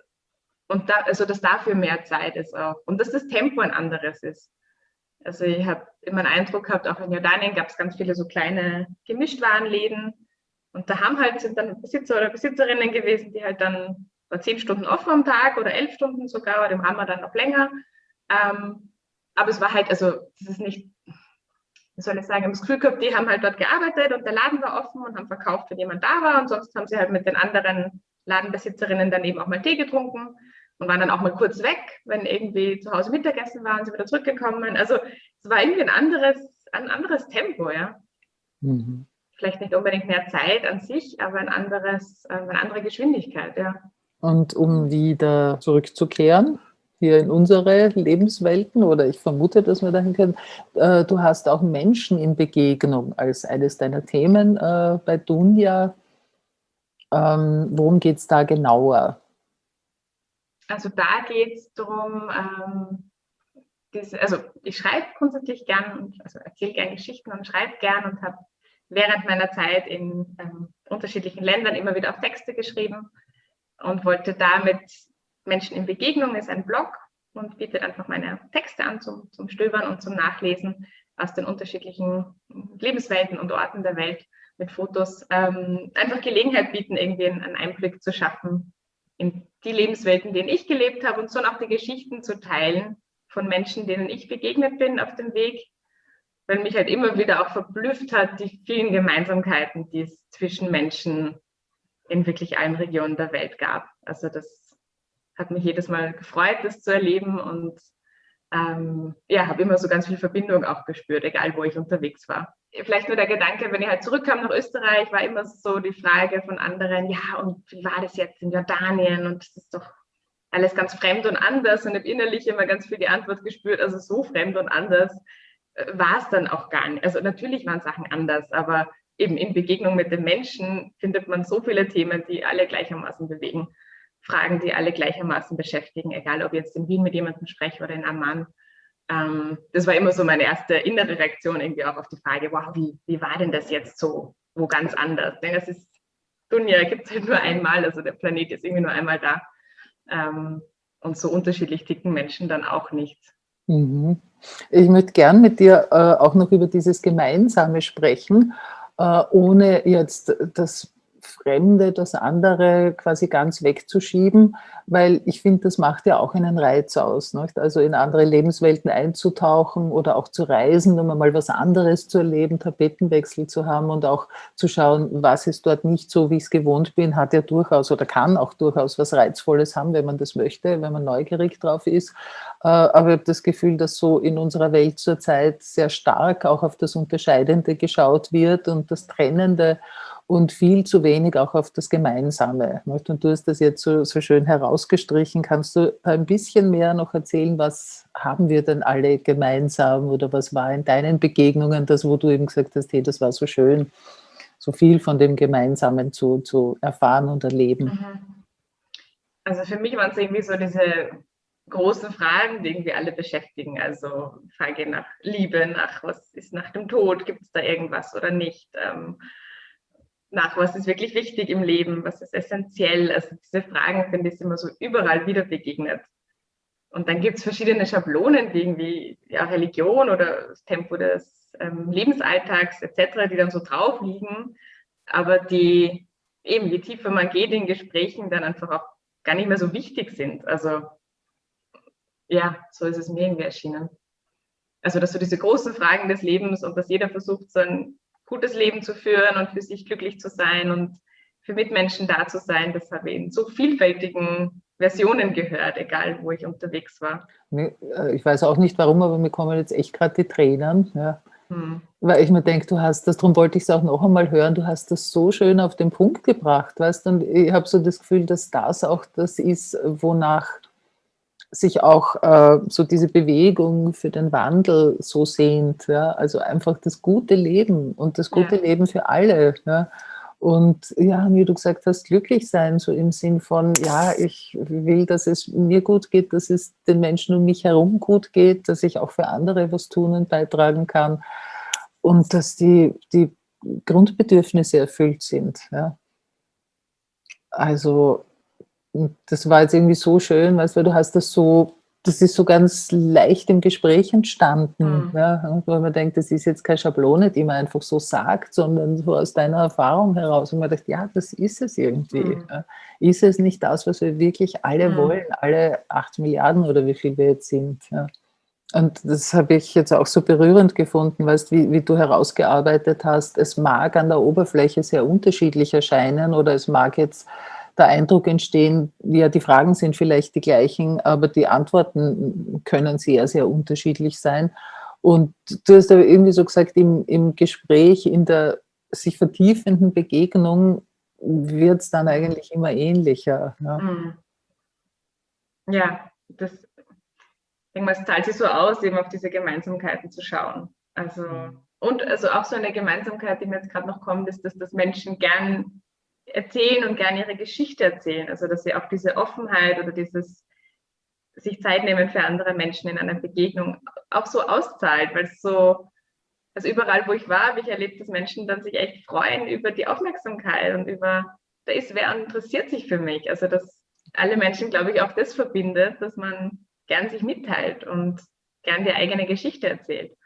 und da, also dass dafür mehr Zeit ist auch. Und dass das Tempo ein anderes ist. Also ich habe immer einen Eindruck gehabt, auch in Jordanien gab es ganz viele so kleine Gemischtwarenläden. Und da haben halt, sind dann Besitzer oder Besitzerinnen gewesen, die halt dann war zehn Stunden offen am Tag oder elf Stunden sogar, oder im Hammer dann noch länger. Ähm, aber es war halt, also das ist nicht, wie soll ich sagen, Gefühl gehabt, die haben halt dort gearbeitet und der Laden war offen und haben verkauft, wenn jemand da war. Und sonst haben sie halt mit den anderen Ladenbesitzerinnen dann eben auch mal Tee getrunken und waren dann auch mal kurz weg, wenn irgendwie zu Hause Mittagessen waren, sind wieder zurückgekommen. Also es war irgendwie ein anderes, ein anderes Tempo, ja. Mhm. Vielleicht nicht unbedingt mehr Zeit an sich, aber ein anderes, äh, eine andere Geschwindigkeit, ja. Und um wieder zurückzukehren, hier in unsere Lebenswelten, oder ich vermute, dass wir dahin können, äh, du hast auch Menschen in Begegnung als eines deiner Themen äh, bei Dunja. Ähm, worum geht es da genauer? Also da geht es darum, ähm, also ich schreibe grundsätzlich gern also erzähle gern Geschichten und schreibe gern und habe während meiner Zeit in ähm, unterschiedlichen Ländern immer wieder auch Texte geschrieben und wollte damit Menschen in Begegnung ist ein Blog und bietet einfach meine Texte an zum, zum Stöbern und zum Nachlesen aus den unterschiedlichen Lebenswelten und Orten der Welt mit Fotos. Ähm, einfach Gelegenheit bieten, irgendwie einen Einblick zu schaffen in die Lebenswelten, in denen ich gelebt habe und so auch die Geschichten zu teilen von Menschen, denen ich begegnet bin auf dem Weg, weil mich halt immer wieder auch verblüfft hat, die vielen Gemeinsamkeiten, die es zwischen Menschen in wirklich allen Regionen der Welt gab. Also das hat mich jedes Mal gefreut, das zu erleben und ähm, ja, habe immer so ganz viel Verbindung auch gespürt, egal wo ich unterwegs war. Vielleicht nur der Gedanke, wenn ich halt zurückkam nach Österreich, war immer so die Frage von anderen, ja, und wie war das jetzt in Jordanien? Und das ist doch alles ganz fremd und anders und habe innerlich immer ganz viel die Antwort gespürt, also so fremd und anders äh, war es dann auch gar nicht. Also natürlich waren Sachen anders, aber eben in Begegnung mit den Menschen findet man so viele Themen, die alle gleichermaßen bewegen. Fragen, die alle gleichermaßen beschäftigen, egal ob ich jetzt in Wien mit jemandem spreche oder in Amman. Ähm, das war immer so meine erste innere Reaktion irgendwie auch auf die Frage, wow, wie, wie war denn das jetzt so, wo ganz anders? Denn es ist, Dunja gibt es halt nur einmal, also der Planet ist irgendwie nur einmal da. Ähm, und so unterschiedlich ticken Menschen dann auch nicht. Mhm. Ich möchte gern mit dir äh, auch noch über dieses Gemeinsame sprechen, äh, ohne jetzt das Fremde, das andere quasi ganz wegzuschieben, weil ich finde, das macht ja auch einen Reiz aus. Nicht? Also in andere Lebenswelten einzutauchen oder auch zu reisen, um mal was anderes zu erleben, Tapetenwechsel zu haben und auch zu schauen, was ist dort nicht so, wie ich es gewohnt bin, hat ja durchaus oder kann auch durchaus was Reizvolles haben, wenn man das möchte, wenn man neugierig drauf ist. Äh, aber ich habe das Gefühl, dass so in unserer Welt zurzeit sehr stark auch auf das Unterscheidende geschaut wird und das Trennende und viel zu wenig auch auf das Gemeinsame. Und du hast das jetzt so, so schön herausgestrichen. Kannst du ein bisschen mehr noch erzählen, was haben wir denn alle gemeinsam oder was war in deinen Begegnungen das, wo du eben gesagt hast, hey, das war so schön, so viel von dem Gemeinsamen zu, zu erfahren und erleben? Mhm. Also für mich waren es irgendwie so diese großen Fragen, die irgendwie alle beschäftigen. Also Frage nach Liebe, nach was ist nach dem Tod, gibt es da irgendwas oder nicht? Ähm, nach, was ist wirklich wichtig im Leben, was ist essentiell. Also diese Fragen finde ich immer so überall wieder begegnet. Und dann gibt es verschiedene Schablonen, die irgendwie ja, Religion oder das Tempo des ähm, Lebensalltags etc., die dann so drauf liegen, aber die eben, je tiefer man geht in Gesprächen, dann einfach auch gar nicht mehr so wichtig sind. Also ja, so ist es mir irgendwie erschienen. Also, dass so diese großen Fragen des Lebens und dass jeder versucht, so ein gutes Leben zu führen und für sich glücklich zu sein und für Mitmenschen da zu sein. Das habe ich in so vielfältigen Versionen gehört, egal wo ich unterwegs war. Äh, ich weiß auch nicht warum, aber mir kommen jetzt echt gerade die Tränen. Ja. Hm. Weil ich mir denke, du hast das, darum wollte ich es auch noch einmal hören, du hast das so schön auf den Punkt gebracht, weißt und ich habe so das Gefühl, dass das auch das ist, wonach sich auch äh, so diese Bewegung für den Wandel so sehnt. Ja? Also einfach das gute Leben und das gute ja. Leben für alle. Ja? Und ja, wie du gesagt hast, glücklich sein, so im Sinn von, ja, ich will, dass es mir gut geht, dass es den Menschen um mich herum gut geht, dass ich auch für andere was tun und beitragen kann und dass die, die Grundbedürfnisse erfüllt sind. Ja. Also und das war jetzt irgendwie so schön, weißt du, du hast das so, das ist so ganz leicht im Gespräch entstanden, mhm. ja, weil man denkt, das ist jetzt keine Schablone, die man einfach so sagt, sondern so aus deiner Erfahrung heraus. Und man denkt, ja, das ist es irgendwie. Mhm. Ja. Ist es nicht das, was wir wirklich alle mhm. wollen, alle acht Milliarden oder wie viel wir jetzt sind? Ja. Und das habe ich jetzt auch so berührend gefunden, weißt, wie, wie du herausgearbeitet hast. Es mag an der Oberfläche sehr unterschiedlich erscheinen oder es mag jetzt der Eindruck entstehen, ja, die Fragen sind vielleicht die gleichen, aber die Antworten können sehr, sehr unterschiedlich sein. Und du hast aber irgendwie so gesagt, im, im Gespräch, in der sich vertiefenden Begegnung wird es dann eigentlich immer ähnlicher. Ja, mhm. ja das, ich zahlt sich so aus, eben auf diese Gemeinsamkeiten zu schauen. Also, und also auch so eine Gemeinsamkeit, die mir jetzt gerade noch kommt, ist, dass das Menschen gern erzählen und gerne ihre Geschichte erzählen. Also dass sie auch diese Offenheit oder dieses sich Zeit nehmen für andere Menschen in einer Begegnung auch so auszahlt, weil es so, also überall, wo ich war, habe ich erlebt, dass Menschen dann sich echt freuen über die Aufmerksamkeit und über, da ist wer interessiert sich für mich. Also dass alle Menschen, glaube ich, auch das verbindet, dass man gern sich mitteilt und gern die eigene Geschichte erzählt.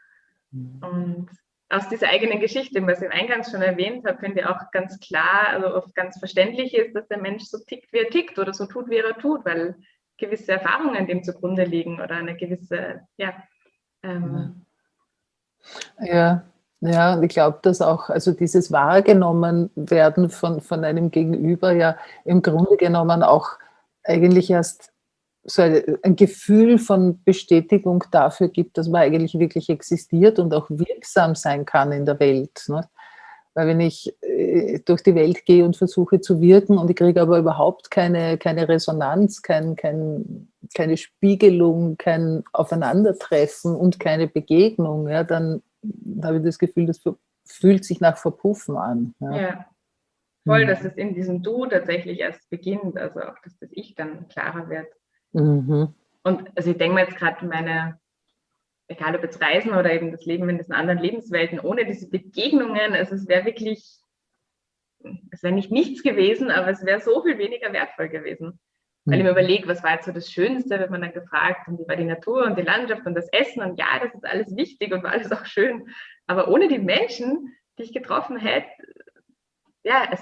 Mhm. Und aus dieser eigenen Geschichte, was ich eingangs schon erwähnt habe, finde ich auch ganz klar, also oft ganz verständlich ist, dass der Mensch so tickt, wie er tickt oder so tut, wie er tut, weil gewisse Erfahrungen dem zugrunde liegen oder eine gewisse, ja. Ähm, ja, ja, und ich glaube, dass auch, also dieses wahrgenommen werden von, von einem Gegenüber ja im Grunde genommen auch eigentlich erst so ein Gefühl von Bestätigung dafür gibt, dass man eigentlich wirklich existiert und auch wirksam sein kann in der Welt. Ne? Weil wenn ich äh, durch die Welt gehe und versuche zu wirken und ich kriege aber überhaupt keine, keine Resonanz, kein, kein, keine Spiegelung, kein Aufeinandertreffen und keine Begegnung, ja, dann habe ich das Gefühl, das fühlt sich nach Verpuffen an. Ja, ja. voll, mhm. dass es in diesem Du tatsächlich erst beginnt, also auch, dass das Ich dann klarer wird. Mhm. Und also ich denke mir jetzt gerade meine, egal ob jetzt Reisen oder eben das Leben in diesen anderen Lebenswelten, ohne diese Begegnungen, also es wäre wirklich, es wäre nicht nichts gewesen, aber es wäre so viel weniger wertvoll gewesen. Weil ich mir mhm. überlege, was war jetzt so das Schönste, wird man dann gefragt, und wie war die Natur und die Landschaft und das Essen und ja, das ist alles wichtig und war alles auch schön. Aber ohne die Menschen, die ich getroffen hätte, ja, es,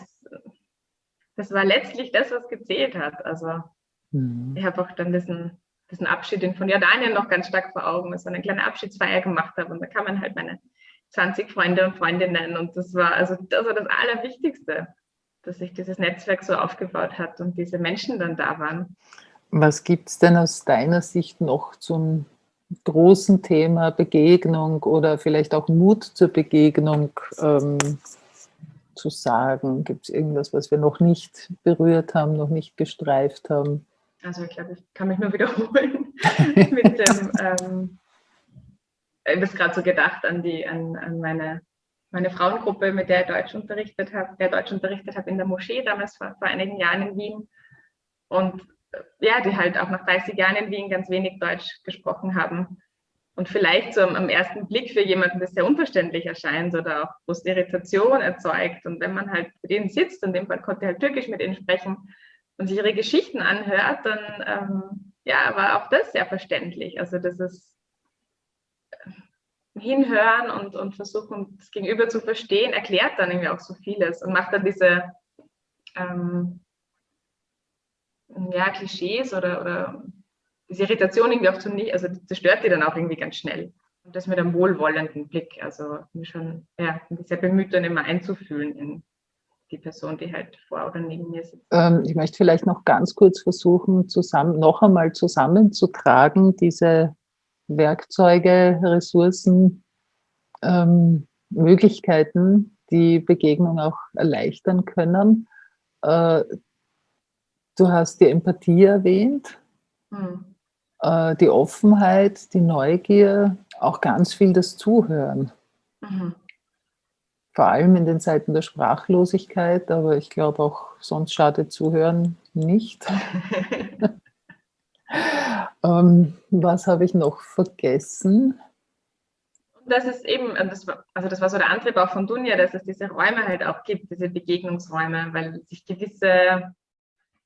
das war letztlich das, was gezählt hat. Also Mhm. Ich habe auch dann diesen, diesen Abschied von Jordanien noch ganz stark vor Augen, dass ich eine kleine Abschiedsfeier gemacht habe und da kamen halt meine 20 Freunde und Freundinnen und das war also das, war das Allerwichtigste, dass sich dieses Netzwerk so aufgebaut hat und diese Menschen dann da waren. Was gibt es denn aus deiner Sicht noch zum großen Thema Begegnung oder vielleicht auch Mut zur Begegnung ähm, zu sagen? Gibt es irgendwas, was wir noch nicht berührt haben, noch nicht gestreift haben? Also ich glaube, ich kann mich nur wiederholen mit dem, ähm, ich habe gerade so gedacht an, die, an, an meine, meine Frauengruppe, mit der ich Deutsch unterrichtet habe, der Deutsch unterrichtet habe in der Moschee damals vor, vor einigen Jahren in Wien. Und äh, ja, die halt auch nach 30 Jahren in Wien ganz wenig Deutsch gesprochen haben. Und vielleicht so am, am ersten Blick für jemanden, das sehr unverständlich erscheint oder auch große Irritation erzeugt. Und wenn man halt mit denen sitzt, in dem Fall konnte halt Türkisch mit ihnen sprechen, und sich ihre Geschichten anhört, dann ähm, ja, war auch das sehr verständlich. Also das ist äh, hinhören und, und versuchen, das Gegenüber zu verstehen, erklärt dann irgendwie auch so vieles und macht dann diese ähm, ja, Klischees oder, oder diese Irritation irgendwie auch zu nicht, also zerstört die dann auch irgendwie ganz schnell. Und das mit einem wohlwollenden Blick, also schon ja, sehr bemüht, dann immer einzufühlen in, die Person, die halt vor oder neben mir sitzt. Ähm, ich möchte vielleicht noch ganz kurz versuchen, zusammen, noch einmal zusammenzutragen, diese Werkzeuge, Ressourcen, ähm, Möglichkeiten, die Begegnung auch erleichtern können. Äh, du hast die Empathie erwähnt, hm. äh, die Offenheit, die Neugier, auch ganz viel das Zuhören. Mhm vor allem in den Zeiten der Sprachlosigkeit, aber ich glaube auch sonst schadet Zuhören nicht. ähm, was habe ich noch vergessen? Das ist eben, das war, also das war so der Antrieb auch von Dunja, dass es diese Räume halt auch gibt, diese Begegnungsräume, weil sich gewisse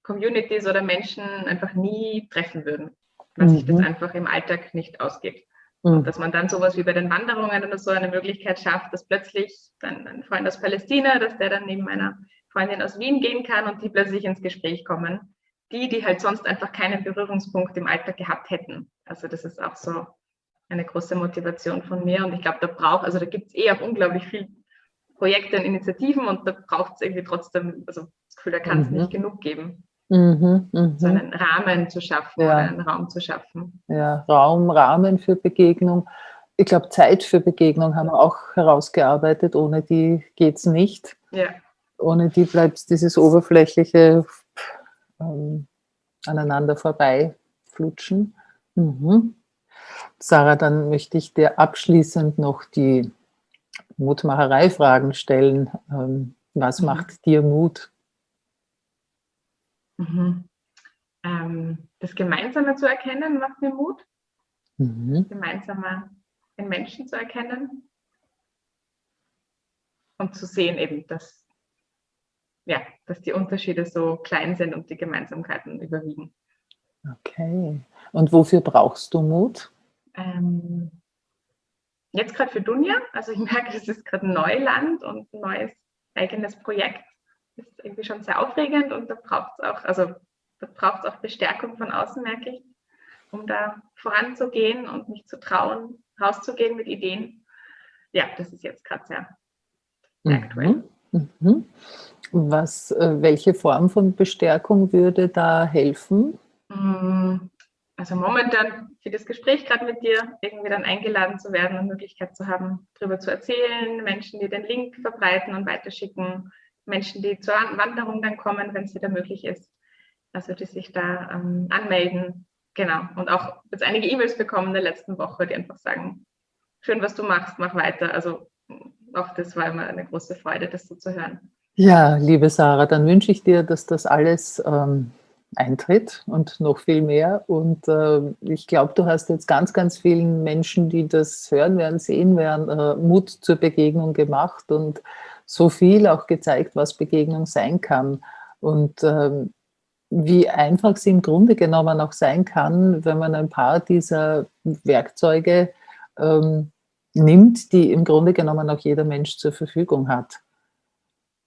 Communities oder Menschen einfach nie treffen würden, weil mhm. sich das mhm. einfach im Alltag nicht ausgeht. Und mhm. dass man dann sowas wie bei den Wanderungen oder so eine Möglichkeit schafft, dass plötzlich dann ein Freund aus Palästina, dass der dann neben meiner Freundin aus Wien gehen kann und die plötzlich ins Gespräch kommen. Die, die halt sonst einfach keinen Berührungspunkt im Alltag gehabt hätten. Also das ist auch so eine große Motivation von mir. Und ich glaube, da braucht, also da gibt es eh auch unglaublich viele Projekte und Initiativen und da braucht es irgendwie trotzdem, also das Gefühl, da kann es mhm. nicht genug geben. Mhm, mh. So einen Rahmen zu schaffen ja. oder einen Raum zu schaffen. Ja, Raum, Rahmen für Begegnung. Ich glaube, Zeit für Begegnung haben wir auch herausgearbeitet. Ohne die geht es nicht. Ja. Ohne die bleibt dieses oberflächliche ähm, aneinander vorbeiflutschen. Mhm. Sarah, dann möchte ich dir abschließend noch die Mutmacherei-Fragen stellen. Ähm, was mhm. macht dir Mut? Mhm. Ähm, das Gemeinsame zu erkennen macht mir Mut. Mhm. Gemeinsame in Menschen zu erkennen. Und zu sehen eben, dass, ja, dass die Unterschiede so klein sind und die Gemeinsamkeiten überwiegen. Okay. Und wofür brauchst du Mut? Ähm, jetzt gerade für Dunja. Also ich merke, es ist gerade Neuland und ein neues eigenes Projekt. Das ist irgendwie schon sehr aufregend und da braucht es auch, also da braucht es auch Bestärkung von außen, merke ich, um da voranzugehen und mich zu trauen, rauszugehen mit Ideen. Ja, das ist jetzt gerade sehr, sehr mhm. aktuell. Mhm. Was, äh, welche Form von Bestärkung würde da helfen? Mm, also momentan für das Gespräch gerade mit dir irgendwie dann eingeladen zu werden und Möglichkeit zu haben, darüber zu erzählen, Menschen, die den Link verbreiten und weiterschicken, Menschen, die zur Wanderung dann kommen, wenn es wieder möglich ist, also die sich da ähm, anmelden. Genau. Und auch jetzt einige E-Mails bekommen in der letzten Woche, die einfach sagen, schön, was du machst, mach weiter. Also auch das war immer eine große Freude, das so zu hören. Ja, liebe Sarah, dann wünsche ich dir, dass das alles ähm, eintritt und noch viel mehr. Und äh, ich glaube, du hast jetzt ganz, ganz vielen Menschen, die das hören werden, sehen werden, äh, Mut zur Begegnung gemacht und so viel auch gezeigt, was Begegnung sein kann. Und ähm, wie einfach sie im Grunde genommen auch sein kann, wenn man ein paar dieser Werkzeuge ähm, nimmt, die im Grunde genommen auch jeder Mensch zur Verfügung hat.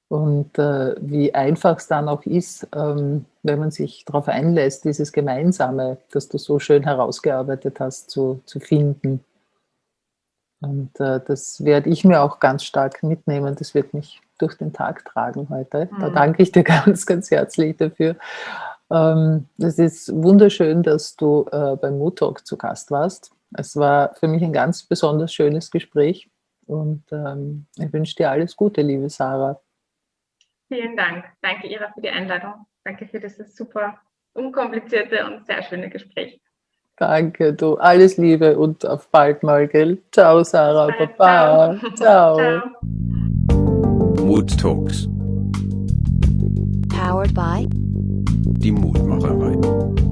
Und äh, wie einfach es dann auch ist, ähm, wenn man sich darauf einlässt, dieses Gemeinsame, das du so schön herausgearbeitet hast, zu, zu finden. Und äh, das werde ich mir auch ganz stark mitnehmen. Das wird mich durch den Tag tragen heute. Da mhm. danke ich dir ganz, ganz herzlich dafür. Ähm, es ist wunderschön, dass du äh, beim Mood Talk zu Gast warst. Es war für mich ein ganz besonders schönes Gespräch und ähm, ich wünsche dir alles Gute, liebe Sarah. Vielen Dank. Danke, Ira, für die Einladung. Danke für dieses super unkomplizierte und sehr schöne Gespräch. Danke, du. Alles Liebe und auf bald mal, gell? Ciao, Sarah. Baba. Ciao. Ciao. Ciao. Mood Talks. Powered by die Mutmacherei.